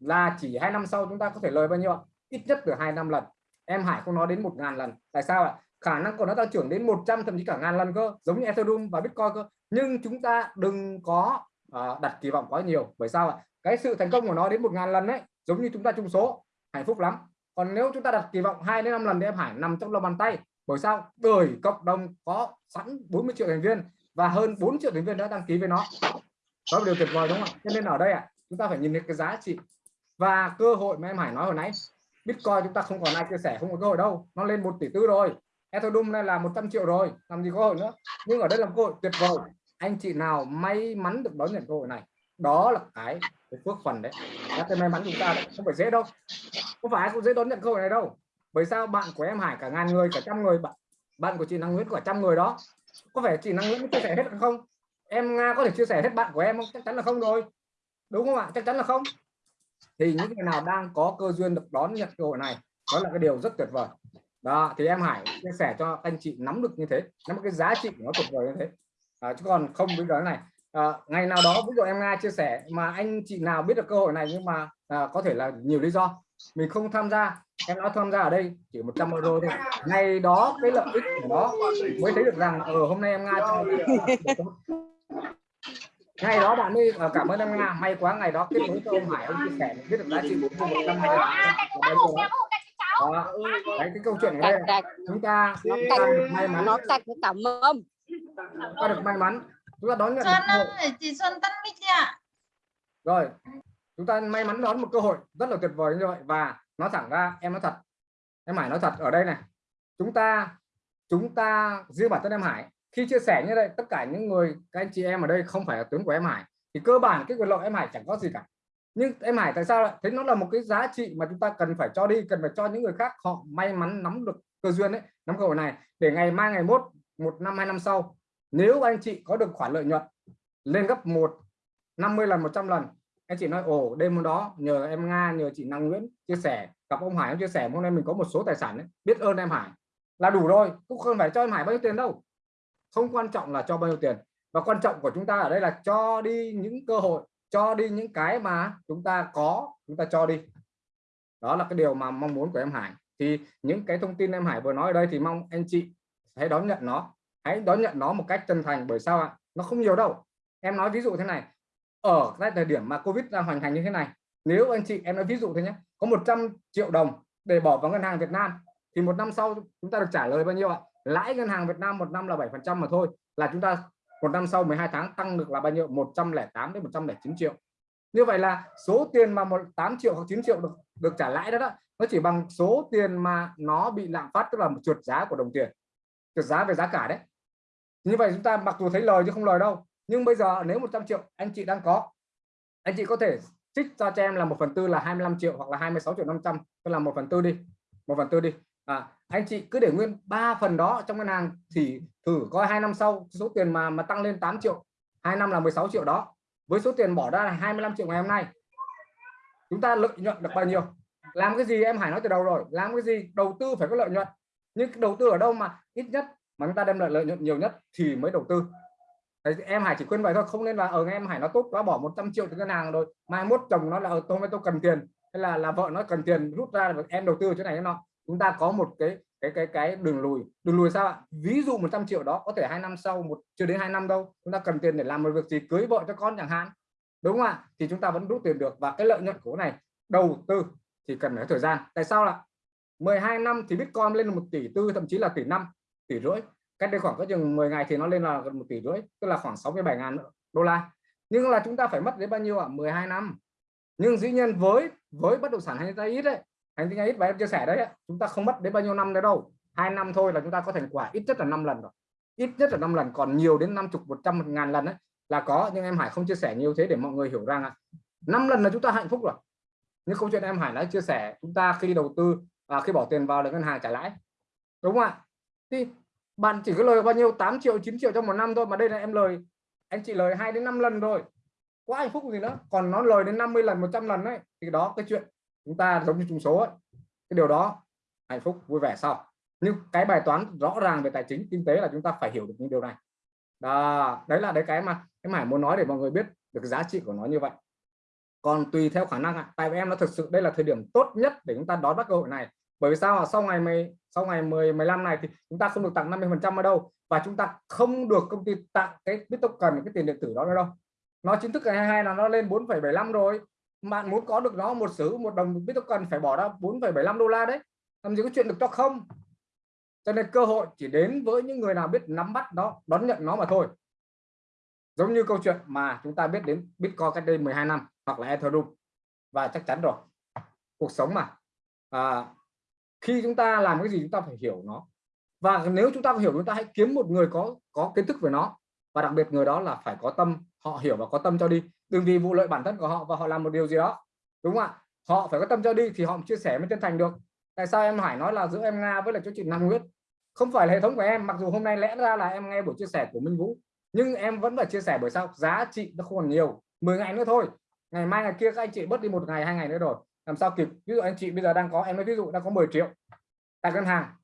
là chỉ hai năm sau chúng ta có thể lời bao nhiêu ít nhất từ hai năm lần. Em Hải không nói đến một ngàn lần. Tại sao ạ? Khả năng của nó tăng trưởng đến 100 thậm chí cả ngàn lần cơ giống như Ethereum và Bitcoin cơ. Nhưng chúng ta đừng có uh, đặt kỳ vọng quá nhiều. Bởi sao ạ? Cái sự thành công của nó đến một ngàn lần đấy giống như chúng ta trung số. Hạnh phúc lắm. Còn nếu chúng ta đặt kỳ vọng 2 đến 5 lần thì em Hải nằm trong lòng bàn tay bởi sao? Bởi cộng đồng có sẵn 40 triệu thành viên và hơn 4 triệu thành viên đã đăng ký với nó. Đó là điều tuyệt vời đúng không cho nên ở đây à, chúng ta phải nhìn thấy cái giá trị và cơ hội mà em Hải nói hồi nãy. Bitcoin chúng ta không còn ai chia sẻ không có cơ hội đâu. Nó lên một tỷ tư rồi. Ethereum này là 100 triệu rồi. Làm gì có hội nữa? Nhưng ở đây là cơ hội tuyệt vời. Anh chị nào may mắn được đón nhận cơ hội này đó là cái, cái phước phần đấy. Là cái may mắn chúng ta đấy. không phải dễ đâu. Không phải ai cũng dễ đón nhận cơ hội này đâu bởi sao bạn của em Hải cả ngàn người cả trăm người bạn bạn của chị Năng Nguyễn cả trăm người đó có phải chị Năng Nguyễn chia sẻ hết không? Em Nga có thể chia sẻ hết bạn của em không? Chắc chắn là không rồi. Đúng không ạ? Chắc chắn là không. Thì những người nào đang có cơ duyên được đón nhận cơ hội này đó là cái điều rất tuyệt vời. Đó thì em Hải chia sẻ cho anh chị nắm được như thế nắm cái giá trị của nó tuyệt vời như thế. À, chứ còn không bây giờ này. À, ngày nào đó ví dụ em Nga chia sẻ mà anh chị nào biết được cơ hội này nhưng mà à, có thể là nhiều lý do mình không tham gia em nói tham gia ở đây chỉ 100 euro thôi. Ngày đó cái lợi ích của nó mới thấy được rằng ở ờ, hôm nay em nga cho ngày đó bạn mới ờ, cảm ơn em nga. May quá ngày đó kết nối cho ông hải ông chia sẻ biết được giá trị của một trăm hai đó. Đấy, cái câu chuyện ở đây. Chúng ta ta được may mắn. nó cạch cảm ơn ta được may mắn. Chúng ta đón nhận Xuân chị Xuân tắt mic ạ. Rồi, chúng ta may mắn đón một cơ hội rất là tuyệt vời như vậy và nói thẳng ra, em nói thật, em Hải nói thật ở đây này. Chúng ta chúng ta riêng bản thân em Hải. Khi chia sẻ như đây, tất cả những người, các anh chị em ở đây không phải là tướng của em Hải, thì cơ bản cái quyền lợi em Hải chẳng có gì cả. Nhưng em Hải tại sao lại thấy nó là một cái giá trị mà chúng ta cần phải cho đi, cần phải cho những người khác họ may mắn nắm được cơ duyên đấy nắm cơ hội này, để ngày mai, ngày mốt, một năm, hai năm sau, nếu anh chị có được khoản lợi nhuận lên gấp một 50 lần 100 lần anh chị nói ồ đêm hôm đó nhờ em Nga nhờ chị Năng Nguyễn chia sẻ gặp ông Hải ông chia sẻ hôm nay mình có một số tài sản ấy, biết ơn em Hải. Là đủ rồi cũng không phải cho em Hải bao nhiêu tiền đâu. Không quan trọng là cho bao nhiêu tiền. Và quan trọng của chúng ta ở đây là cho đi những cơ hội cho đi những cái mà chúng ta có chúng ta cho đi. Đó là cái điều mà mong muốn của em Hải. Thì những cái thông tin em Hải vừa nói ở đây thì mong anh chị hãy đón nhận nó. Hãy đón nhận nó một cách chân thành bởi sao ạ? Nó không nhiều đâu. Em nói ví dụ thế này ở cái thời điểm mà Covid đang hoành hành như thế này nếu anh chị em nói ví dụ thế nhé có 100 triệu đồng để bỏ vào ngân hàng Việt Nam thì một năm sau chúng ta được trả lời bao nhiêu ạ? Lãi ngân hàng Việt Nam một năm là 7 phần trăm mà thôi là chúng ta một năm sau 12 tháng tăng được là bao nhiêu? 108 đến 109 triệu. Như vậy là số tiền mà một 8 triệu hoặc 9 triệu được được trả lãi đó, đó nó chỉ bằng số tiền mà nó bị lạm phát tức là một trượt giá của đồng tiền. Trượt giá về giá cả đấy. Như vậy chúng ta mặc dù thấy lời chứ không lời đâu nhưng bây giờ nếu 100 triệu anh chị đang có anh chị có thể trích cho cho em là một phần tư là 25 triệu hoặc là 26 triệu 500 tức là một phần tư đi một phần tư đi. À, anh chị cứ để nguyên ba phần đó trong ngân hàng thì thử coi hai năm sau số tiền mà mà tăng lên 8 triệu hai năm là 16 triệu đó. Với số tiền bỏ ra là 25 triệu ngày hôm nay chúng ta lợi nhuận được bao nhiêu? Làm cái gì em Hải nói từ đầu rồi làm cái gì? Đầu tư phải có lợi nhuận. Nhưng đầu tư ở đâu mà ít nhất mà chúng ta đem lại lợi nhuận nhiều nhất thì mới đầu tư. Đấy, em Hải chỉ khuyên vậy thôi không nên là ở nghe em Hải nó tốt quá bỏ 100 triệu từ ngân hàng rồi mai mốt chồng nó là ở tôi tôi cần tiền. Hay là là vợ nó cần tiền rút ra là em đầu tư chỗ này nó. Chúng ta có một cái cái cái cái đường lùi. Đường lùi sao ạ? Ví dụ 100 triệu đó có thể hai năm sau một chưa đến hai năm đâu chúng ta cần tiền để làm một việc gì cưới vợ cho con chẳng hạn. Đúng không ạ? Thì chúng ta vẫn rút tiền được. Và cái lợi nhuận của này đầu tư thì cần phải thời gian. Tại sao là 12 năm thì Bitcoin lên một tỷ tư thậm chí là tỷ năm tỷ rưỡi cách đây khoảng có chừng 10 ngày thì nó lên là gần một tỷ rưỡi tức là khoảng 67 ngàn đô la. Nhưng là chúng ta phải mất đến bao nhiêu ạ? à? 12 năm. Nhưng dĩ nhiên với với bất động sản hay ta ít đấy hành tinh ít và em chia sẻ đấy chúng ta không mất đến bao nhiêu năm đấy đâu. hai năm thôi là chúng ta có thành quả ít nhất là 5 lần rồi. Ít nhất là 5 lần còn nhiều đến 50 100 một ngàn lần đấy là có. Nhưng em Hải không chia sẻ nhiều thế để mọi người hiểu rằng à, 5 lần là chúng ta hạnh phúc rồi. Nhưng câu chuyện em Hải đã chia sẻ chúng ta khi đầu tư à, khi bỏ tiền vào được ngân hàng trả lãi. Đúng không ạ? Thì bạn chỉ có lời bao nhiêu? 8 triệu 9 triệu trong một năm thôi mà đây là em lời. Anh chị lời 2 đến 5 lần rồi. Quá hạnh phúc gì nữa. Còn nó lời đến 50 lần 100 lần đấy thì đó cái chuyện chúng ta giống như trùng số ấy. cái điều đó hạnh phúc vui vẻ sau. Nhưng cái bài toán rõ ràng về tài chính kinh tế là chúng ta phải hiểu được những điều này. Đó, đấy là đấy cái mà em Hải muốn nói để mọi người biết được giá trị của nó như vậy. Còn tùy theo khả năng tại vì em nó thực sự đây là thời điểm tốt nhất để chúng ta đón bắt cơ hội này. Bởi vì sao sau ngày mày sau ngày 10 15 này thì chúng ta không được tặng 50 phần trăm ở đâu và chúng ta không được công ty tặng cái biết token cái tiền điện tử đó nữa đâu. Nó chính thức ngày 22 là nó lên 4,75 rồi. Bạn muốn có được nó một sử một đồng biết phải bỏ ra 4,75 đô la đấy. Làm gì có chuyện được cho không? Cho nên cơ hội chỉ đến với những người nào biết nắm bắt nó đón nhận nó mà thôi. Giống như câu chuyện mà chúng ta biết đến Bitcoin cách đây 12 năm hoặc là Ethereum. Và chắc chắn rồi. Cuộc sống mà. À, khi chúng ta làm cái gì chúng ta phải hiểu nó. Và nếu chúng ta hiểu, chúng ta hãy kiếm một người có có kiến thức về nó. Và đặc biệt người đó là phải có tâm, họ hiểu và có tâm cho đi. Đừng vì vụ lợi bản thân của họ và họ làm một điều gì đó, đúng không ạ? Họ phải có tâm cho đi thì họ chia sẻ mới chân thành được. Tại sao em Hải nói là giữa em Nga với lại chỗ chị Nam nguyễn không phải là hệ thống của em, mặc dù hôm nay lẽ ra là em nghe buổi chia sẻ của Minh Vũ, nhưng em vẫn phải chia sẻ bởi sao? Giá trị nó không còn nhiều 10 ngày nữa thôi. Ngày mai, ngày kia các anh chị bớt đi một ngày, hai ngày nữa rồi làm sao kịp? Ví dụ anh chị bây giờ đang có, em nói ví dụ đang có 10 triệu tại ngân hàng.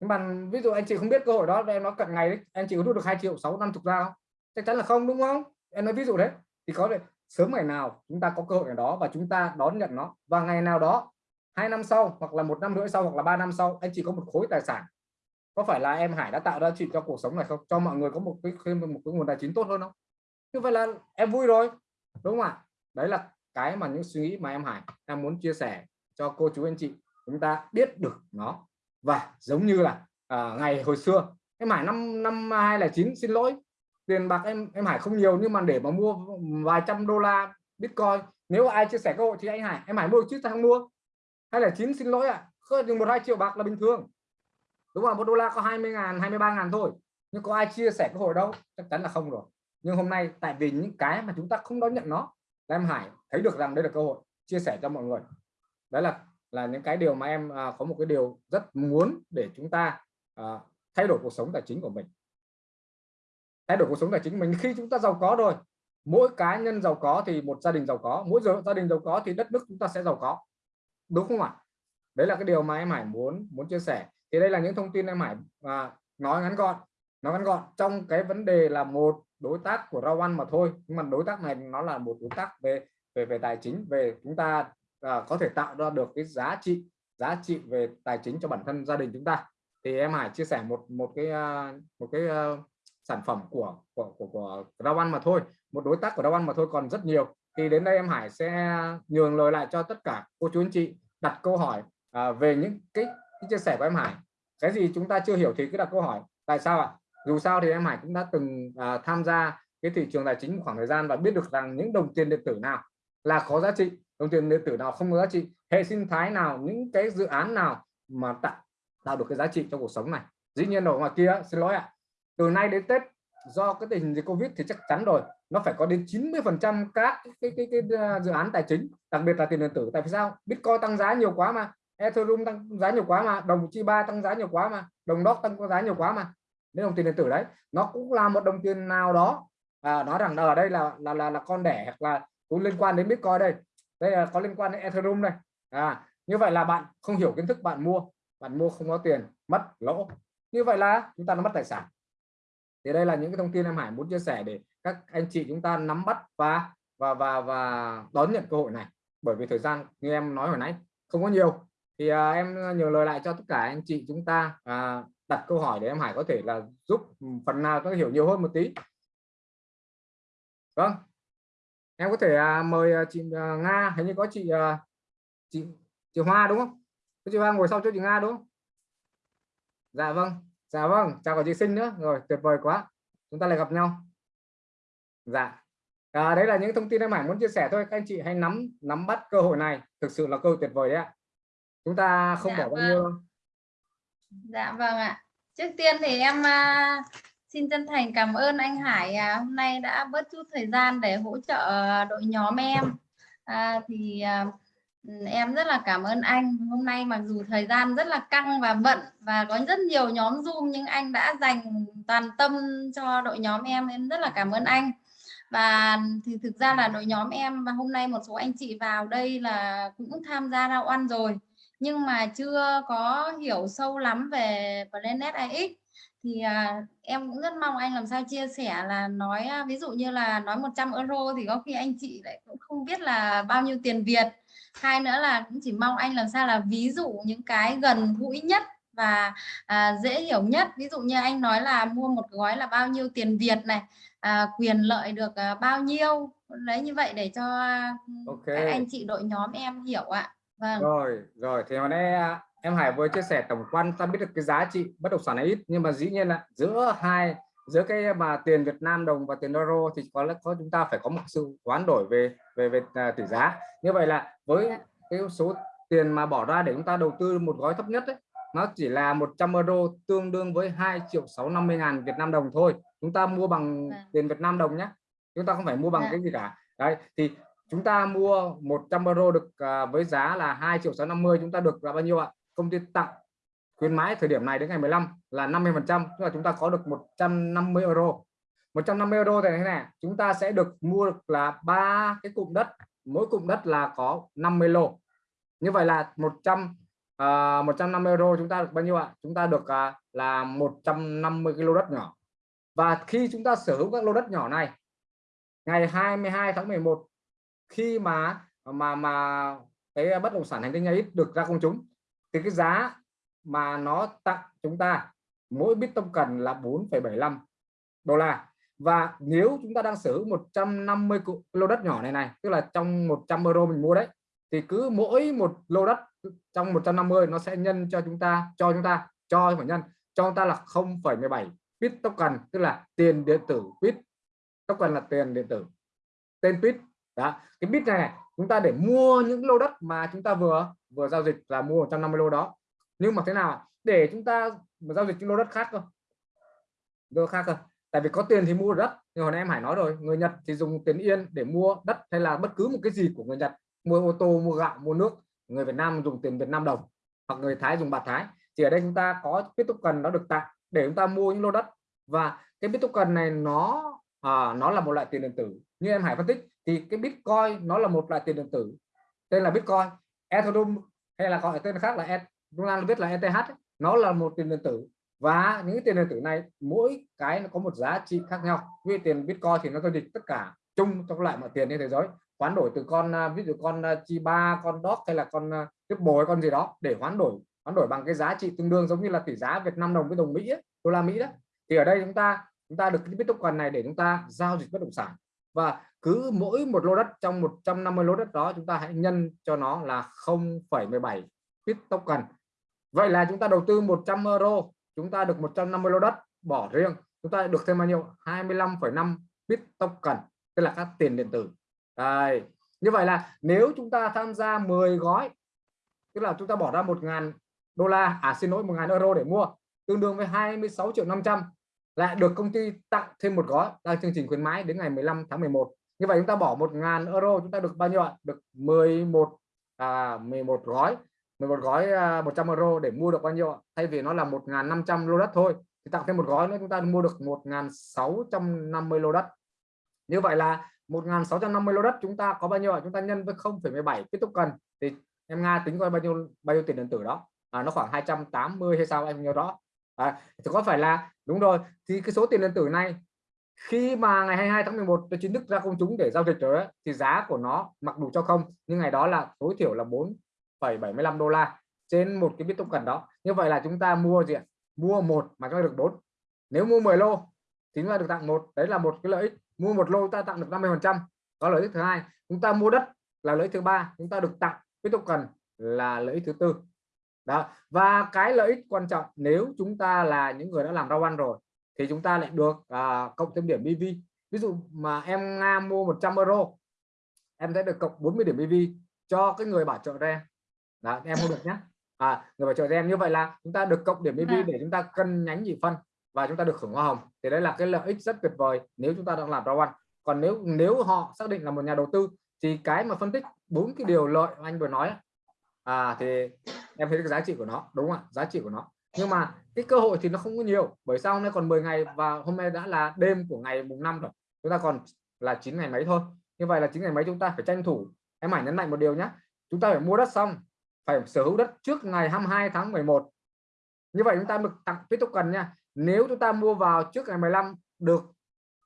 Nhưng mà ví dụ anh chị không biết cơ hội đó, em nó cận ngày đấy, anh chị có rút được 2 triệu, sáu, năm chục ra không? Chắc chắn là không, đúng không? Em nói ví dụ đấy, thì có thể sớm ngày nào chúng ta có cơ hội ở đó và chúng ta đón nhận nó. Và ngày nào đó, hai năm sau hoặc là một năm rưỡi sau hoặc là ba năm sau, anh chị có một khối tài sản. Có phải là em Hải đã tạo ra chị cho cuộc sống này không? Cho mọi người có một cái, thêm một cái nguồn tài chính tốt hơn không? Như vậy là em vui rồi, đúng không ạ? Đấy là cái mà những suy nghĩ mà em Hải đang muốn chia sẻ cho cô chú anh chị chúng ta biết được nó. Và giống như là à, ngày hồi xưa em Hải năm năm 2009 xin lỗi tiền bạc em em Hải không nhiều nhưng mà để mà mua vài trăm đô la Bitcoin nếu ai chia sẻ cơ hội thì anh Hải em Hải mua chứ sao mua. Hay là chín xin lỗi ạ à, không một hai triệu bạc là bình thường. Đúng không một đô la có 20 ngàn 23 ngàn thôi nhưng có ai chia sẻ cơ hội đâu? Chắc chắn là không rồi. Nhưng hôm nay tại vì những cái mà chúng ta không đón nhận nó là em Hải thấy được rằng đây là cơ hội chia sẻ cho mọi người. Đấy là là những cái điều mà em à, có một cái điều rất muốn để chúng ta à, thay đổi cuộc sống tài chính của mình. Thay đổi cuộc sống tài chính mình khi chúng ta giàu có rồi mỗi cá nhân giàu có thì một gia đình giàu có mỗi gia đình giàu có thì đất nước chúng ta sẽ giàu có. Đúng không ạ? Đấy là cái điều mà em Hải muốn muốn chia sẻ. Thì đây là những thông tin em Hải à, nói ngắn gọn nói ngắn gọn. Trong cái vấn đề là một đối tác của rau mà thôi. Nhưng mà đối tác này nó là một đối tác về về về tài chính về chúng ta à, có thể tạo ra được cái giá trị giá trị về tài chính cho bản thân gia đình chúng ta. Thì em Hải chia sẻ một một cái à, một cái uh, sản phẩm của của của, của rau mà thôi. Một đối tác của rau mà thôi còn rất nhiều. Thì đến đây em Hải sẽ nhường lời lại cho tất cả cô chú anh chị đặt câu hỏi à, về những cái, cái chia sẻ của em Hải. Cái gì chúng ta chưa hiểu thì cứ đặt câu hỏi tại sao ạ? Dù sao thì em Hải cũng đã từng à, tham gia cái thị trường tài chính một khoảng thời gian và biết được rằng những đồng tiền điện tử nào là có giá trị đồng tiền điện tử nào không có giá trị hệ sinh thái nào những cái dự án nào mà tạo tạo được cái giá trị trong cuộc sống này. Dĩ nhiên ở ngoài kia xin lỗi ạ từ nay đến Tết do cái tình dịch Covid thì chắc chắn rồi nó phải có đến 90 phần trăm các cái, cái, cái, cái à, dự án tài chính đặc biệt là tiền điện tử. Tại vì sao? Bitcoin tăng giá nhiều quá mà Ethereum tăng giá nhiều quá mà đồng chi ba tăng giá nhiều quá mà đồng đốc tăng giá nhiều quá mà đến đồng tiền điện tử đấy nó cũng là một đồng tiền nào đó. À, nói rằng ở đây là là là, là con đẻ hoặc là cũng liên quan đến Bitcoin đây. Đây là có liên quan đến Ethereum đây. À như vậy là bạn không hiểu kiến thức bạn mua bạn mua không có tiền mất lỗ. Như vậy là chúng ta đã mất tài sản. Thì đây là những cái thông tin em Hải muốn chia sẻ để các anh chị chúng ta nắm bắt và và và và đón nhận cơ hội này. Bởi vì thời gian như em nói hồi nãy không có nhiều. Thì à, em nhờ lời lại cho tất cả anh chị chúng ta. À, đặt câu hỏi để em Hải có thể là giúp phần nào có hiểu nhiều hơn một tí. Vâng. Em có thể à, mời à, chị à, Nga hình như có chị à, chị chị Hoa đúng không? Chị Hoa ngồi sau chỗ chị Nga đúng không? Dạ vâng dạ vâng chào cả chị sinh nữa. Rồi tuyệt vời quá. Chúng ta lại gặp nhau. Dạ. À, đấy là những thông tin em Hải muốn chia sẻ thôi. Các anh chị hãy nắm nắm bắt cơ hội này. Thực sự là cơ hội tuyệt vời đấy ạ. Chúng ta không dạ bỏ bao vâng. nhiêu Dạ vâng ạ. Trước tiên thì em à, xin chân thành cảm ơn anh Hải à, hôm nay đã bớt chút thời gian để hỗ trợ đội nhóm em. À, thì à, em rất là cảm ơn anh. Hôm nay mặc dù thời gian rất là căng và bận và có rất nhiều nhóm Zoom nhưng anh đã dành toàn tâm cho đội nhóm em. Em rất là cảm ơn anh. Và thì thực ra là đội nhóm em và hôm nay một số anh chị vào đây là cũng tham gia ra oan rồi nhưng mà chưa có hiểu sâu lắm về Planet AX thì à, em cũng rất mong anh làm sao chia sẻ là nói à, ví dụ như là nói 100 euro thì có khi anh chị lại cũng không biết là bao nhiêu tiền Việt. Hai nữa là cũng chỉ mong anh làm sao là ví dụ những cái gần gũi nhất và à, dễ hiểu nhất. Ví dụ như anh nói là mua một gói là bao nhiêu tiền Việt này à, quyền lợi được à, bao nhiêu. Lấy như vậy để cho Ok. các anh chị đội nhóm em hiểu ạ vâng rồi rồi thì hồi nay à, em Hải vừa chia sẻ tổng quan ta biết được cái giá trị bất động sản ấy ít nhưng mà dĩ nhiên là giữa hai giữa cái mà tiền Việt Nam đồng và tiền euro thì có lẽ có chúng ta phải có một sự hoán đổi về về về à, tỷ giá như vậy là với Dạ. cái số tiền mà bỏ ra để chúng ta đầu tư một gói thấp nhất ấy, nó chỉ là 100 euro tương đương với 2 triệu 650 ngàn Việt Nam đồng thôi chúng ta mua bằng Vâng. tiền Việt Nam đồng nhé chúng ta không phải mua bằng Dạ. cái gì cả đấy thì chúng ta mua 100 euro được à, với giá là 2 triệu 650 chúng ta được là bao nhiêu ạ? Công ty tặng khuyến mãi thời điểm này đến ngày 15 là 50 phần trăm tức là chúng ta có được 150 euro. 150 euro thì thế này chúng ta sẽ được mua được là ba cái cụm đất mỗi cụm đất là có 50 lô. Như vậy là 100 uh, 150 euro chúng ta được bao nhiêu ạ? Chúng ta được uh, là 150 cái lô đất nhỏ. Và khi chúng ta sở hữu các lô đất nhỏ này ngày 22 tháng 11 khi mà mà mà cái bất động sản hành tinh ấy được ra công chúng thì cái giá mà nó tặng chúng ta mỗi bit token là 4,75 đô la. Và nếu chúng ta đang sở hữu 150 lô đất nhỏ này này tức là trong 100 euro mình mua đấy thì cứ mỗi một lô đất trong 150 nó sẽ nhân cho chúng ta cho chúng ta cho phải nhân cho chúng ta là 0,17 bit token tức là tiền điện tử bit token là tiền điện tử. Tên bit đó cái bit này, này chúng ta để mua những lô đất mà chúng ta vừa vừa giao dịch là mua 150 lô đó. Nhưng mà thế nào? Để chúng ta mà giao dịch những lô đất khác cơ. Lô khác cơ. Tại vì có tiền thì mua đất nhưng hồi nãy em Hải nói rồi người Nhật thì dùng tiền yên để mua đất hay là bất cứ một cái gì của người Nhật. Mua ô tô mua gạo mua nước người Việt Nam dùng tiền Việt Nam đồng hoặc người Thái dùng bạc Thái. Thì ở đây chúng ta có cái token nó được tặng để chúng ta mua những lô đất. Và cái bitcoin token này nó à, nó là một loại tiền điện tử. Như em Hải phân tích thì cái Bitcoin nó là một loại tiền điện tử tên là Bitcoin. Ethereum hay là gọi tên khác là E- chúng ta biết là ETH ấy, nó là một tiền điện tử. Và những tiền điện tử này mỗi cái nó có một giá trị khác nhau. Vì tiền Bitcoin thì nó giao dịch tất cả chung trong loại mọi tiền trên thế giới. Hoán đổi từ con à, ví dụ con à, Chiba chi ba con dot hay là con à, tiếp bồi con gì đó để hoán đổi hoán đổi bằng cái giá trị tương đương giống như là tỷ giá Việt Nam đồng với đồng Mỹ ấy, đô la Mỹ đó. Thì ở đây chúng ta chúng ta được cái bit token này để chúng ta giao dịch bất động sản. Và cứ mỗi một lô đất trong 150 lô đất đó chúng ta hãy nhân cho nó là 0,17 bit token. Vậy là chúng ta đầu tư 100 euro chúng ta được 150 lô đất bỏ riêng chúng ta được thêm bao nhiêu? 25,5 bit token tức là các tiền điện tử. Đây như vậy là nếu chúng ta tham gia 10 gói tức là chúng ta bỏ ra 1.000 đô la à xin lỗi 1.000 euro để mua tương đương với 26 triệu 500 lại được công ty tặng thêm một gói. Đang chương trình khuyến mãi đến ngày 15 tháng 11 như vậy chúng ta bỏ 1.000 euro chúng ta được bao nhiêu ạ? Được 11 à, 11 gói. 11 gói à, 100 euro để mua được bao nhiêu ạ? thay vì nó là 1.500 lô đất thôi thì tặng thêm một gói nữa chúng ta mua được 1.650 lô đất. Như vậy là 1.650 lô đất chúng ta có bao nhiêu ạ? chúng ta nhân với 0,17 cái token thì em Nga tính coi bao nhiêu bao nhiêu tiền điện tử đó? À, nó khoảng 280 hay sao em nhớ đó à, thì có phải là đúng rồi thì cái số tiền điện tử này khi mà ngày 22 tháng 11 nó chính thức ra công chúng để giao dịch rồi ấy, thì giá của nó mặc đủ cho không nhưng ngày đó là tối thiểu là 4,75 đô la trên một cái bit token đó. Như vậy là chúng ta mua gì ạ? Mua một mà chúng ta được bốn. Nếu mua 10 lô thì chúng ta được tặng một. Đấy là một cái lợi ích. Mua một lô ta tặng được 50 phần trăm có lợi ích thứ hai. Chúng ta mua đất là lợi ích thứ ba. Chúng ta được tặng bit token là lợi ích thứ tư. Đó. Và cái lợi ích quan trọng nếu chúng ta là những người đã làm rau ăn rồi thì chúng ta lại được à, cộng thêm điểm BV ví dụ mà em Nga mua 100 euro em sẽ được cộng 40 điểm BV cho cái người bảo trợ em đó, em không được nhé à, người bảo trợ em như vậy là chúng ta được cộng điểm BV để chúng ta cân nhánh nhị phân và chúng ta được hưởng hoa hồng. Thì đấy là cái lợi ích rất tuyệt vời nếu chúng ta đang làm rau ăn còn nếu nếu họ xác định là một nhà đầu tư thì cái mà phân tích bốn cái điều lợi anh vừa nói à thì em thấy cái giá trị của nó đúng không ạ? Giá trị của nó nhưng mà cái cơ hội thì nó không có nhiều bởi sao hôm nay còn 10 ngày và hôm nay đã là đêm của ngày mùng 5 rồi. Chúng ta còn là 9 ngày mấy thôi. Như vậy là 9 ngày mấy chúng ta phải tranh thủ. Em phải nhấn mạnh một điều nhé chúng ta phải mua đất xong phải sở hữu đất trước ngày 22 tháng 11 như vậy chúng ta được tặng tiếp tục cần nha. Nếu chúng ta mua vào trước ngày 15 được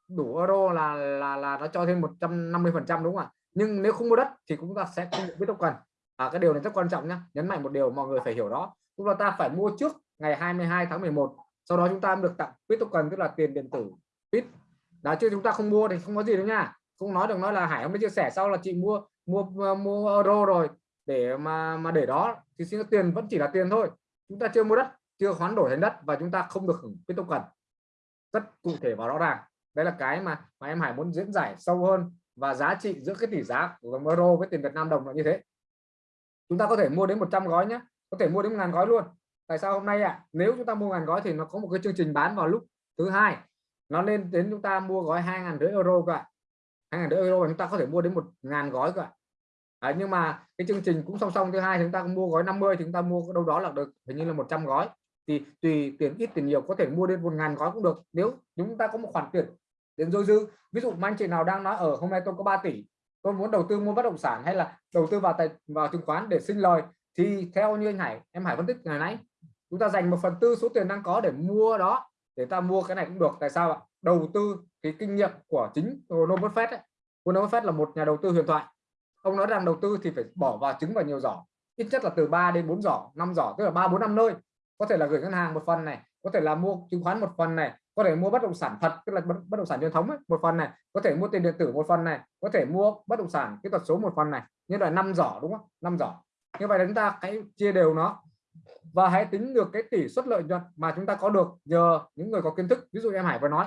đủ euro là là là nó cho thêm 150 phần trăm đúng không ạ? Nhưng nếu không mua đất thì chúng ta sẽ không được biết cần. À, cái điều này rất quan trọng nhé nhấn mạnh một điều mọi người phải hiểu đó. Chúng ta phải mua trước ngày 22 tháng 11 sau đó chúng ta được tặng bit token tức là tiền điện tử bit đã chưa chúng ta không mua thì không có gì đâu nha. Không nói được nói là Hải không mới chia sẻ sau là chị mua mua mua euro rồi. Để mà mà để đó thì xin tiền vẫn chỉ là tiền thôi. Chúng ta chưa mua đất, chưa hoán đổi thành đất và chúng ta không được hưởng bit token rất cụ thể và rõ ràng. Đây là cái mà mà em Hải muốn diễn giải sâu hơn và giá trị giữa cái tỷ giá của euro với tiền Việt Nam đồng là như thế. Chúng ta có thể mua đến 100 gói nhé có thể mua đến ngàn gói luôn tại sao hôm nay ạ? À, nếu chúng ta mua ngàn gói thì nó có một cái chương trình bán vào lúc thứ hai. Nó lên đến chúng ta mua gói hai ngàn rưỡi euro cả hai ngàn rưỡi euro và chúng ta có thể mua đến một ngàn gói cả à, nhưng mà cái chương trình cũng song song thứ hai chúng ta mua gói 50 thì chúng ta mua đâu đó là được hình như là 100 gói. Thì tùy tiền ít tiền nhiều có thể mua đến một ngàn gói cũng được. Nếu chúng ta có một khoản tiền đến dôi dư ví dụ anh chị nào đang nói ở hôm nay tôi có 3 tỷ tôi muốn đầu tư mua bất động sản hay là đầu tư vào tài vào chứng khoán để sinh lời thì theo như anh Hải em Hải phân tích ngày nãy chúng ta dành một phần tư số tiền đang có để mua đó để ta mua cái này cũng được. Tại sao ạ? Đầu tư cái kinh nghiệm của chính Warren Buffett ấy. Warren Buffett là một nhà đầu tư huyền thoại. Ông nói rằng đầu tư thì phải bỏ vào trứng vào nhiều giỏ. Ít nhất là từ 3 đến 4 giỏ 5 giỏ tức là ba bốn năm nơi. Có thể là gửi ngân hàng một phần này có thể là mua chứng khoán một phần này có thể mua bất động sản thật tức là bất bất động sản truyền thống ấy, một phần này. Có thể mua tiền điện tử một phần này có thể mua bất động sản kỹ thuật số một phần này. Như là năm giỏ đúng không? Năm giỏ. Như vậy là chúng ta hãy chia đều nó và hãy tính được cái tỷ suất lợi nhuận mà chúng ta có được nhờ những người có kiến thức. Ví dụ em Hải vừa nói,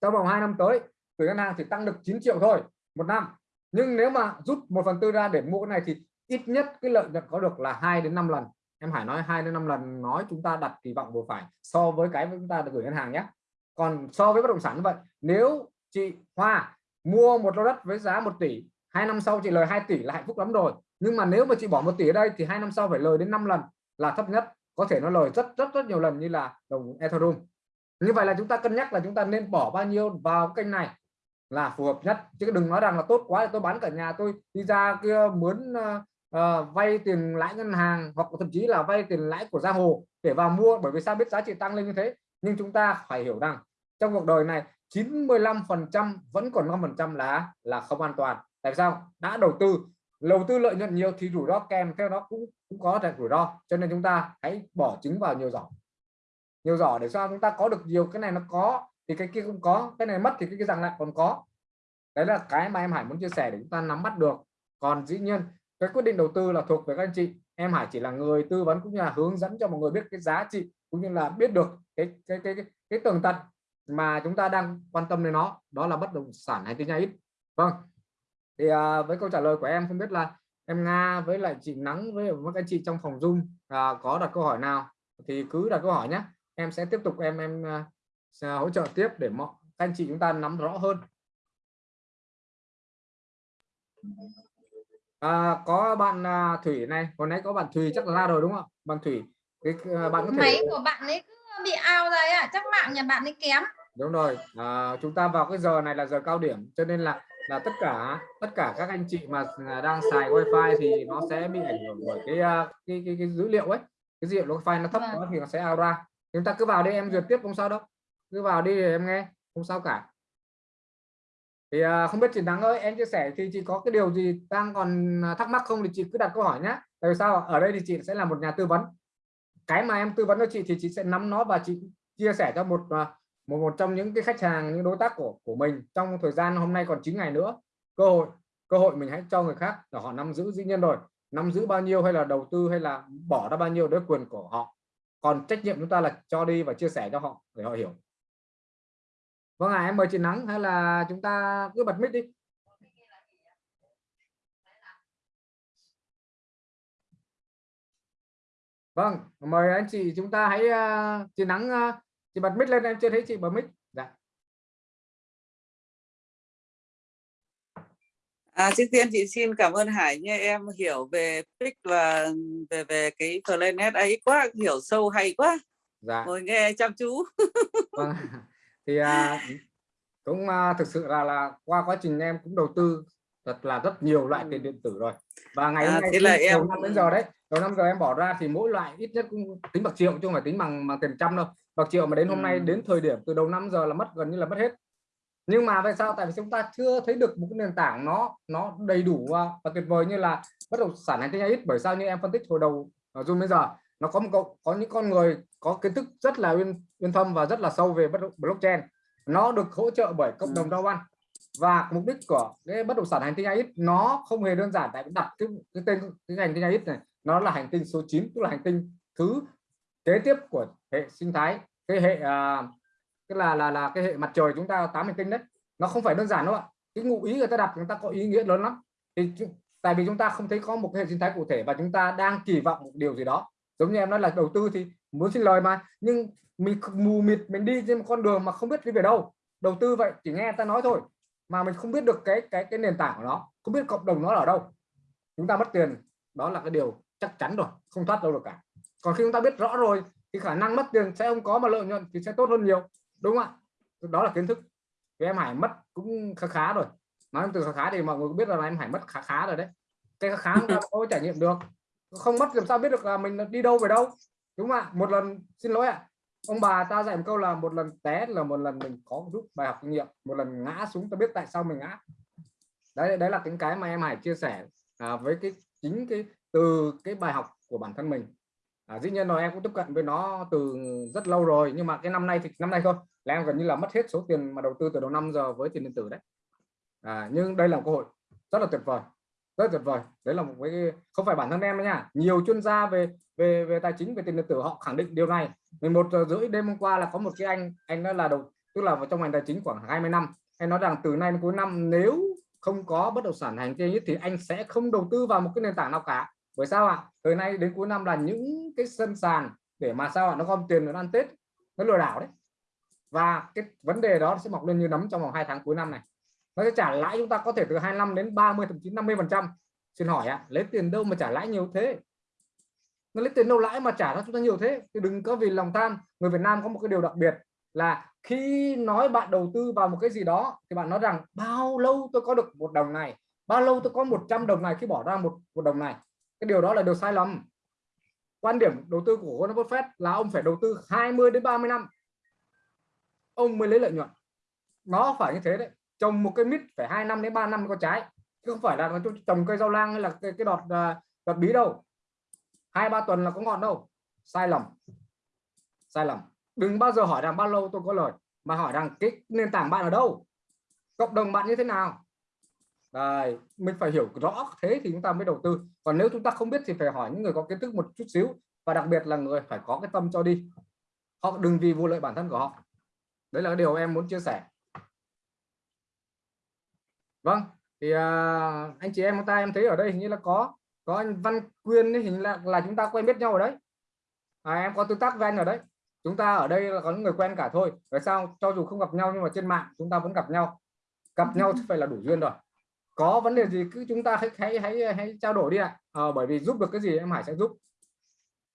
trong vòng 2 năm tới gửi ngân hàng chỉ tăng được 9 triệu thôi, một năm. Nhưng nếu mà rút một phần tư ra để mua cái này thì ít nhất cái lợi nhuận có được là 2 đến 5 lần. Em Hải nói 2 đến 5 lần nói chúng ta đặt kỳ vọng vừa phải so với cái chúng ta được gửi ngân hàng nhé. Còn so với bất động sản như vậy, nếu chị Hoa mua một lô đất với giá 1 tỷ, hai năm sau chị lời 2 tỷ là hạnh phúc lắm rồi. Nhưng mà nếu mà chị bỏ một tỷ ở đây thì hai năm sau phải lời đến 5 lần là thấp nhất có thể nó lời rất rất rất nhiều lần như là đồng Ethereum. Như vậy là chúng ta cân nhắc là chúng ta nên bỏ bao nhiêu vào kênh này là phù hợp nhất. Chứ đừng nói rằng là tốt quá thì tôi bán cả nhà tôi đi ra kia mướn uh, uh, vay tiền lãi ngân hàng hoặc thậm chí là vay tiền lãi của gia hồ để vào mua bởi vì sao biết giá trị tăng lên như thế. Nhưng chúng ta phải hiểu rằng trong cuộc đời này 95 phần trăm vẫn còn 5 phần trăm là là không an toàn. Tại sao? Đã đầu tư đầu tư lợi nhuận nhiều thì rủi ro kèm theo nó cũng cũng có thể rủi ro cho nên chúng ta hãy bỏ trứng vào nhiều giỏ. Nhiều giỏ để sao chúng ta có được nhiều cái này nó có thì cái kia không có cái này mất thì cái kia rằng lại còn có. Đấy là cái mà em Hải muốn chia sẻ để chúng ta nắm bắt được. Còn dĩ nhiên cái quyết định đầu tư là thuộc về các anh chị. Em Hải chỉ là người tư vấn cũng như là hướng dẫn cho mọi người biết cái giá trị cũng như là biết được cái cái cái cái, cái tường tận mà chúng ta đang quan tâm đến nó. Đó là bất động sản hay tiếng nhà ít. Vâng thì à, với câu trả lời của em không biết là em Nga với lại chị Nắng với các anh chị trong phòng Zoom à, có đặt câu hỏi nào thì cứ đặt câu hỏi nhé em sẽ tiếp tục em em uh, hỗ trợ tiếp để mọi anh chị chúng ta nắm rõ hơn. À, có bạn uh, Thủy này hồi nãy có bạn Thùy chắc là ra rồi đúng không bạn Thủy cái uh, bạn có thể máy của bạn ấy cứ bị ao ra ạ chắc mạng nhà bạn ấy kém. Đúng rồi à, chúng ta vào cái giờ này là giờ cao điểm cho nên là là tất cả tất cả các anh chị mà đang xài wifi thì nó sẽ bị ảnh hưởng bởi cái cái, cái, cái dữ liệu ấy. Cái dữ liệu wifi nó thấp vâng. quá thì nó sẽ out ra. Chúng ta cứ vào đi em duyệt tiếp không sao đâu. Cứ vào đi em nghe không sao cả. Thì à, không biết chị Nắng ơi em chia sẻ thì chị có cái điều gì đang còn thắc mắc không thì chị cứ đặt câu hỏi nhé tại sao ở đây thì chị sẽ là một nhà tư vấn. Cái mà em tư vấn cho chị thì chị sẽ nắm nó và chị chia sẻ cho một à, một một trong những cái khách hàng những đối tác của của mình trong thời gian hôm nay còn 9 ngày nữa. Cơ hội cơ hội mình hãy cho người khác là họ nắm giữ dĩ nhiên rồi. Nắm giữ bao nhiêu hay là đầu tư hay là bỏ ra bao nhiêu đấy quyền của họ. Còn trách nhiệm chúng ta là cho đi và chia sẻ cho họ để họ hiểu. Vâng ạ à, em mời chị nắng hay là chúng ta cứ bật mic đi. Vâng mời anh chị chúng ta hãy uh, chị nắng uh, chị bật mic lên em chưa thấy chị bật mic. Dạ. À, trước tiên chị xin cảm ơn Hải nha em hiểu về PIC và về về cái Planet ấy quá hiểu sâu hay quá. Dạ. ngồi nghe chăm chú. (laughs) Vâng. thì à, cũng à, thực sự là là qua quá trình em cũng đầu tư thật là rất nhiều loại tiền điện tử rồi. Và ngày hôm à, nay thế là em năm đến giờ đấy đầu năm giờ em bỏ ra thì mỗi loại ít nhất cũng tính bạc triệu chứ không phải tính bằng bằng tiền trăm đâu bạc triệu mà đến hôm ừ. nay đến thời điểm từ đầu năm giờ là mất gần như là mất hết. Nhưng mà tại sao? Tại vì chúng ta chưa thấy được một cái nền tảng nó nó đầy đủ và tuyệt vời như là bất động sản hành tinh ít bởi sao như em phân tích hồi đầu ở zoom bây giờ nó có một có những con người có kiến thức rất là uyên uyên thâm và rất là sâu về bất blockchain. Nó được hỗ trợ bởi cộng đồng Dow One và mục đích của cái bất động sản hành tinh ít nó không hề đơn giản. Tại đặt cái, cái tên cái hành tinh ít này nó là hành tinh số 9 tức là hành tinh thứ kế tiếp của hệ sinh thái cái hệ uh, tức là là là cái hệ mặt trời chúng ta tám hành tinh đấy. Nó không phải đơn giản đâu ạ. Cái ngụ ý người ta đặt người ta có ý nghĩa lớn lắm. Thì tại vì chúng ta không thấy có một cái hệ sinh thái cụ thể và chúng ta đang kỳ vọng một điều gì đó. Giống như em nói là đầu tư thì muốn xin lời mà nhưng mình mù mịt mình đi trên một con đường mà không biết đi về đâu. Đầu tư vậy chỉ nghe ta nói thôi mà mình không biết được cái cái cái nền tảng của nó không biết cộng đồng nó ở đâu. Chúng ta mất tiền đó là cái điều chắc chắn rồi không thoát đâu được cả. Còn khi chúng ta biết rõ rồi thì khả năng mất tiền sẽ không có mà lợi nhuận thì sẽ tốt hơn nhiều đúng không ạ? Đó là kiến thức. Thì em Hải mất cũng khá khá rồi. Nói từ khá khá thì mọi người biết là em Hải mất khá khá rồi đấy. Cái khá khá chúng ta có trải nghiệm được. Không mất làm sao biết được là mình đi đâu về đâu đúng không ạ? Một lần xin lỗi ạ. Ông bà ta dạy một câu là một lần té là một lần mình có rút bài học kinh nghiệm một lần ngã xuống ta biết tại sao mình ngã. Đấy đấy là những cái mà em Hải chia sẻ à, với cái chính cái từ cái bài học của bản thân mình à, dĩ nhiên rồi em cũng tiếp cận với nó từ rất lâu rồi nhưng mà cái năm nay thì năm nay thôi là em gần như là mất hết số tiền mà đầu tư từ đầu năm giờ với tiền điện tử đấy. À, nhưng đây là một cơ hội rất là tuyệt vời rất tuyệt vời. Đấy là một cái không phải bản thân em nha nhiều chuyên gia về về về tài chính về tiền điện tử họ khẳng định điều này. 11 giờ rưỡi đêm hôm qua là có một cái anh anh đó là đầu tức là vào trong ngành tài chính khoảng 20 năm anh nói rằng từ nay đến cuối năm nếu không có bất động sản hành kinh thì anh sẽ không đầu tư vào một cái nền tảng nào cả bởi sao ạ? Từ nay đến cuối năm là những cái sân sàn để mà sao ạ? Nó gom tiền nó ăn tết, nó lừa đảo đấy. Và cái vấn đề đó sẽ mọc lên như nấm trong vòng hai tháng cuối năm này. Nó sẽ trả lãi chúng ta có thể từ 25 đến 30 thậm chí 50 phần trăm. Xin hỏi ạ, lấy tiền đâu mà trả lãi nhiều thế? Nó lấy tiền đâu lãi mà trả cho chúng ta nhiều thế? Thì đừng có vì lòng tham, người Việt Nam có một cái điều đặc biệt là khi nói bạn đầu tư vào một cái gì đó thì bạn nói rằng, bao lâu tôi có được một đồng này? Bao lâu tôi có 100 đồng này? Khi bỏ ra một một đồng này cái điều đó là điều sai lầm. Quan điểm đầu tư của Warren Buffett là ông phải đầu tư 20 đến 30 năm. Ông mới lấy lợi nhuận. Nó phải như thế đấy. Trồng một cây mít phải hai năm đến 3 năm có trái. Chứ không phải là trồng cây rau lang hay là cái, cái đọt à, đọt bí đâu. Hai ba tuần là có ngọn đâu. Sai lầm. Sai lầm. Đừng bao giờ hỏi rằng bao lâu tôi có lời mà hỏi rằng cái nền tảng bạn ở đâu? Cộng đồng bạn như thế nào? Đây, mình phải hiểu rõ thế thì chúng ta mới đầu tư. Còn nếu chúng ta không biết thì phải hỏi những người có kiến thức một chút xíu. Và đặc biệt là người phải có cái tâm cho đi. Họ đừng vì vụ lợi bản thân của họ. Đấy là điều em muốn chia sẻ. Vâng thì uh, anh chị em chúng ta em thấy ở đây hình như là có có anh Văn Quyên ấy, hình là là chúng ta quen biết nhau ở đấy. À, em có tương tác với anh ở đấy. Chúng ta ở đây là có những người quen cả thôi. Tại sao? Cho dù không gặp nhau nhưng mà trên mạng chúng ta vẫn gặp nhau. Gặp nhau thì phải là đủ duyên rồi có vấn đề gì cứ chúng ta hãy hãy hãy, hãy trao đổi đi ạ. À, bởi vì giúp được cái gì em Hải sẽ giúp.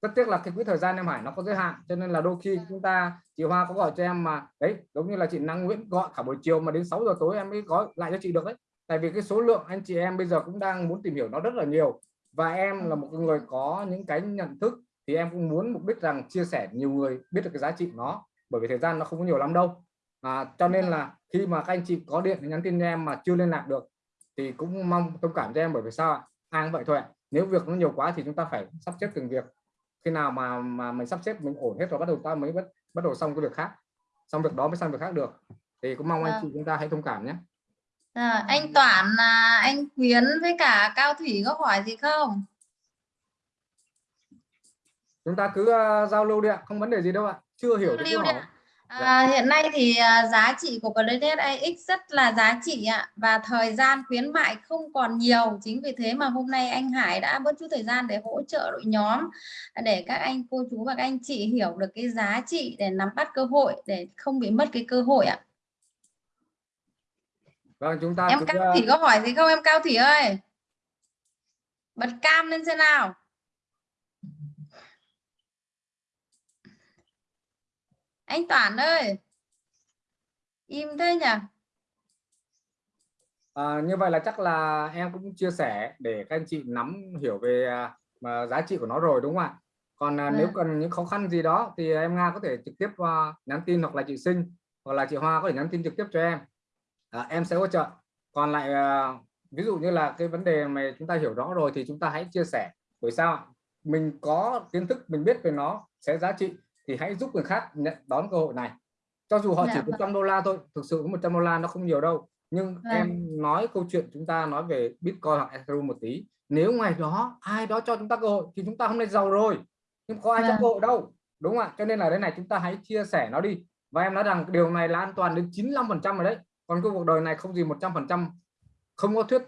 Rất tiếc là cái quỹ thời gian em Hải nó có giới hạn cho nên là đôi khi chúng ta chị Hoa có gọi cho em mà đấy giống như là chị Năng Nguyễn gọi cả buổi chiều mà đến 6 giờ tối em mới có lại cho chị được đấy tại vì cái số lượng anh chị em bây giờ cũng đang muốn tìm hiểu nó rất là nhiều. Và em là một người có những cái nhận thức thì em cũng muốn mục đích rằng chia sẻ nhiều người biết được cái giá trị nó bởi vì thời gian nó không có nhiều lắm đâu. À, cho nên là khi mà các anh chị có điện thì nhắn tin cho em mà chưa liên lạc được thì cũng mong thông cảm cho em bởi vì sao ạ? Ai cũng vậy thôi ạ. Nếu việc nó nhiều quá thì chúng ta phải sắp xếp từng việc. Khi nào mà mà mình sắp xếp mình ổn hết rồi bắt đầu ta mới bắt bắt đầu xong cái việc khác. Xong việc đó mới sang việc khác được. Thì cũng mong à. anh chị chúng ta hãy thông cảm nhé. À, anh Toản à, anh Quyến với cả Cao Thủy có hỏi gì không? Chúng ta cứ uh, giao lưu đi ạ không vấn đề gì đâu ạ. Chưa hiểu thì cứ hỏi À, hiện nay thì à, giá trị của Planet AX rất là giá trị ạ. Và thời gian khuyến mại không còn nhiều. Chính vì thế mà hôm nay anh Hải đã bớt chút thời gian để hỗ trợ đội nhóm để các anh cô chú và các anh chị hiểu được cái giá trị để nắm bắt cơ hội để không bị mất cái cơ hội ạ. Vâng chúng ta em Cao Thủy có hỏi gì không? Em Cao Thủy ơi! Bật cam lên xem nào anh Toản ơi. Im thế nhỉ? À, như vậy là chắc là em cũng chia sẻ để các anh chị nắm hiểu về mà giá trị của nó rồi đúng không ạ? Còn à, nếu vâng. cần những khó khăn gì đó thì em Nga có thể trực tiếp uh, nhắn tin hoặc là chị Sinh hoặc là chị Hoa có thể nhắn tin trực tiếp cho em. À, em sẽ hỗ trợ. Còn lại uh, ví dụ như là cái vấn đề mà chúng ta hiểu rõ rồi thì chúng ta hãy chia sẻ. Bởi sao mình có kiến thức mình biết về nó sẽ giá trị thì hãy giúp người khác nhận đón cơ hội này. Cho dù họ dạ, chỉ có vâng. trăm đô la thôi thực sự có 100 đô la nó không nhiều đâu. Nhưng vâng. em nói câu chuyện chúng ta nói về Bitcoin hoặc Ethereum một tí. Nếu ngoài đó ai đó cho chúng ta cơ hội thì chúng ta hôm nay giàu rồi. Nhưng có ai vâng. cho cơ hội đâu đúng không ạ? Cho nên là đây này chúng ta hãy chia sẻ nó đi. Và em nói rằng điều này là an toàn đến 95 phần trăm rồi đấy. Còn cái cuộc đời này không gì 100 phần trăm không có thuyết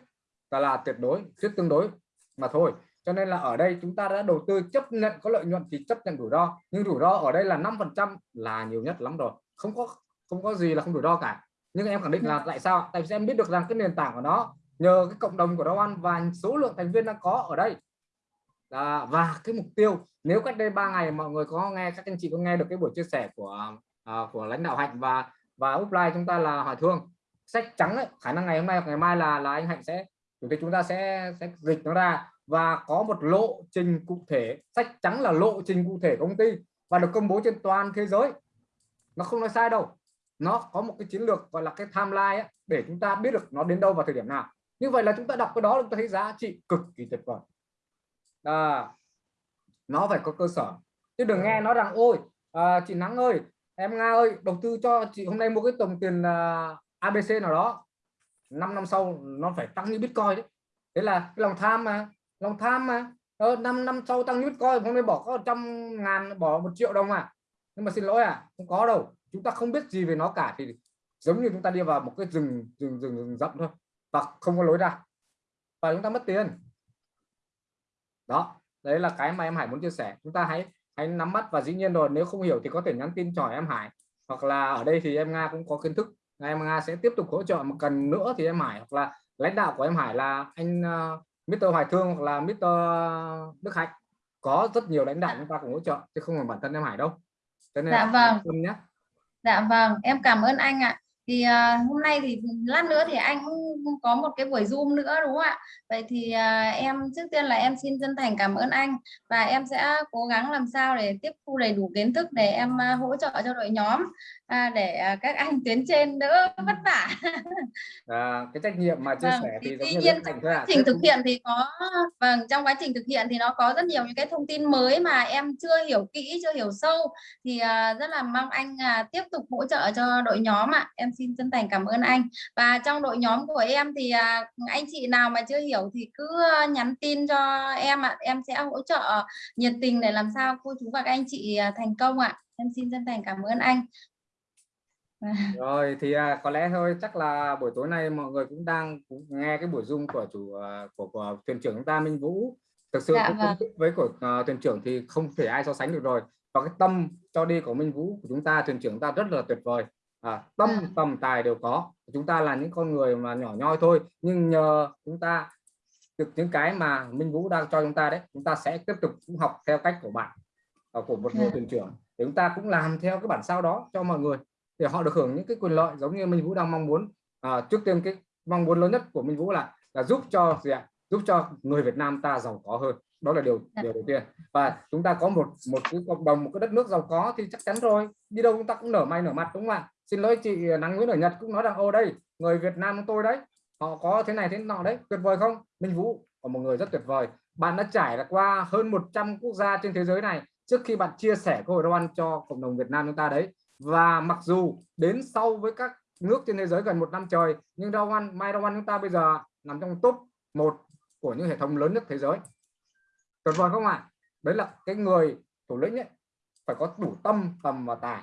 là, là tuyệt đối thuyết tương đối mà thôi cho nên là ở đây chúng ta đã đầu tư chấp nhận có lợi nhuận thì chấp nhận rủi ro. Nhưng rủi ro ở đây là 5 phần trăm là nhiều nhất lắm rồi. Không có không có gì là không rủi ro cả. Nhưng em khẳng định là tại sao? Tại vì em biết được rằng cái nền tảng của nó nhờ cái cộng đồng của nó ăn và số lượng thành viên đang có ở đây. À, và cái mục tiêu nếu cách đây 3 ngày mọi người có nghe các anh chị có nghe được cái buổi chia sẻ của uh, của lãnh đạo hạnh và và offline chúng ta là hỏi thương sách trắng ấy, khả năng ngày hôm nay hoặc ngày mai là là anh hạnh sẽ chủ tịch chúng ta sẽ sẽ dịch nó ra và có một lộ trình cụ thể sách trắng là lộ trình cụ thể công ty và được công bố trên toàn thế giới. Nó không nói sai đâu. Nó có một cái chiến lược gọi là cái timeline ấy, để chúng ta biết được nó đến đâu vào thời điểm nào. Như vậy là chúng ta đọc cái đó chúng ta thấy giá trị cực kỳ tuyệt vời. À, nó phải có cơ sở. Chứ đừng nghe nó rằng ôi à, chị Nắng ơi em Nga ơi đầu tư cho chị hôm nay mua cái tổng tiền à, ABC nào đó. 5 năm sau nó phải tăng như Bitcoin đấy thế là cái lòng tham mà lòng tham mà. Ờ, 5 năm sau tăng Bitcoin hôm nay bỏ có trăm ngàn bỏ một triệu đồng à? Nhưng mà xin lỗi à không có đâu. Chúng ta không biết gì về nó cả thì giống như chúng ta đi vào một cái rừng rừng rừng, rừng rậm thôi và không có lối ra. Và chúng ta mất tiền. Đó đấy là cái mà em Hải muốn chia sẻ. Chúng ta hãy hãy nắm bắt và dĩ nhiên rồi nếu không hiểu thì có thể nhắn tin cho em Hải. Hoặc là ở đây thì em Nga cũng có kiến thức. Em Nga sẽ tiếp tục hỗ trợ. Một cần nữa thì em Hải hoặc là lãnh đạo của em Hải là anh ờ, Mr. Hoài Thương hoặc là Mr. Đức Hạnh có rất nhiều lãnh đạo chúng ta cùng hỗ trợ chứ không phải bản thân em Hải đâu cho nên dạ vâng nhé dạ vâng em cảm ơn anh ạ thì uh, hôm nay thì lát nữa thì anh cũng có một cái buổi zoom nữa đúng không ạ vậy thì uh, em trước tiên là em xin chân thành cảm ơn anh và em sẽ cố gắng làm sao để tiếp thu đầy đủ kiến thức để em uh, hỗ trợ cho đội nhóm à, để uh, các anh tiến trên đỡ vất vả. À, cái trách nhiệm mà chia vâng, sẻ thì, thì tuy nhiên trong quá trình thực hiện thì có vâng trong quá trình thực hiện thì nó có rất nhiều những cái thông tin mới mà em chưa hiểu kỹ chưa hiểu sâu. Thì uh, rất là mong anh uh, tiếp tục hỗ trợ cho đội nhóm ạ. Em xin chân thành cảm ơn anh. Và trong đội nhóm của em thì à, anh chị nào mà chưa hiểu thì cứ à, nhắn tin cho em ạ. Em sẽ hỗ trợ nhiệt tình để làm sao cô chú và các anh chị à, thành công ạ. Em xin chân thành cảm ơn anh (laughs) rồi thì à, có lẽ thôi chắc là buổi tối nay mọi người cũng đang cũng nghe cái buổi zoom của chủ uh, của, của thuyền trưởng chúng ta Minh Vũ thực sự Dạ vâng. với của uh, thuyền trưởng thì không thể ai so sánh được rồi và cái tâm cho đi của Minh Vũ của chúng ta thuyền trưởng ta rất là tuyệt vời à, tâm Dạ. tầm tài đều có chúng ta là những con người mà nhỏ nhoi thôi nhưng nhờ chúng ta được những cái mà Minh Vũ đang cho chúng ta đấy chúng ta sẽ tiếp tục cũng học theo cách của bạn ờ, của một người Dạ. thuyền trưởng để chúng ta cũng làm theo cái bản sao đó cho mọi người để họ được hưởng những cái quyền lợi giống như Minh Vũ đang mong muốn. À, trước tiên cái mong muốn lớn nhất của Minh Vũ là là giúp cho gì ạ? Giúp cho người Việt Nam ta giàu có hơn. Đó là điều Dạ. điều đầu tiên. Và chúng ta có một một cái cộng đồng một cái đất nước giàu có thì chắc chắn rồi. Đi đâu chúng ta cũng nở mày nở mặt đúng không ạ? Xin lỗi chị nắng Nguyễn ở Nhật cũng nói rằng ô đây người Việt Nam tôi đấy họ có thế này thế nọ đấy tuyệt vời không? Minh Vũ là một người rất tuyệt vời. Bạn đã trải qua hơn 100 quốc gia trên thế giới này trước khi bạn chia sẻ cơ hội nấu ăn cho cộng đồng Việt Nam chúng ta đấy và mặc dù đến sau với các nước trên thế giới gần một năm trời nhưng rau ăn mai rau ăn chúng ta bây giờ nằm trong top một của những hệ thống lớn nhất thế giới. Tuyệt vời không ạ? Đấy là cái người thủ lĩnh ấy phải có đủ tâm tầm và tài.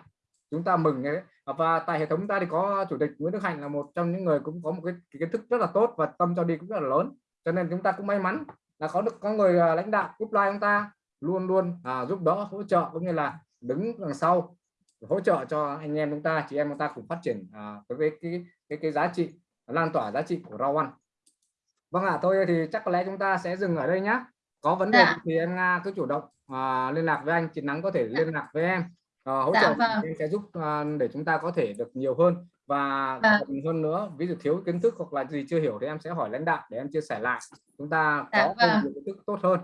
Chúng ta mừng ấy. và tại hệ thống chúng ta thì có chủ tịch Nguyễn Đức Hạnh là một trong những người cũng có một cái, kiến thức rất là tốt và tâm cho đi cũng rất là lớn. Cho nên chúng ta cũng may mắn là có được có người à, lãnh đạo upline chúng ta luôn luôn à, giúp đỡ hỗ trợ cũng như là đứng đằng sau hỗ trợ cho anh em chúng ta chị em chúng ta cùng phát triển à, với cái cái cái giá trị lan tỏa giá trị của rau ăn vâng ạ à, thôi thì chắc có lẽ chúng ta sẽ dừng ở đây nhé có vấn đề Dạ. thì em Nga cứ chủ động à, liên lạc với anh chị nắng có thể liên lạc với em. À, hỗ Dạ, trợ vâng. em sẽ giúp à, để chúng ta có thể được nhiều hơn. Và Dạ. cần hơn nữa ví dụ thiếu kiến thức hoặc là gì chưa hiểu thì em sẽ hỏi lãnh đạo để em chia sẻ lại. Chúng ta Dạ, có vâng. nhiều kiến thức tốt hơn.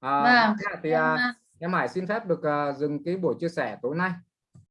À, Vâng, thì em, à, à, em Hải xin phép được à, dừng cái buổi chia sẻ tối nay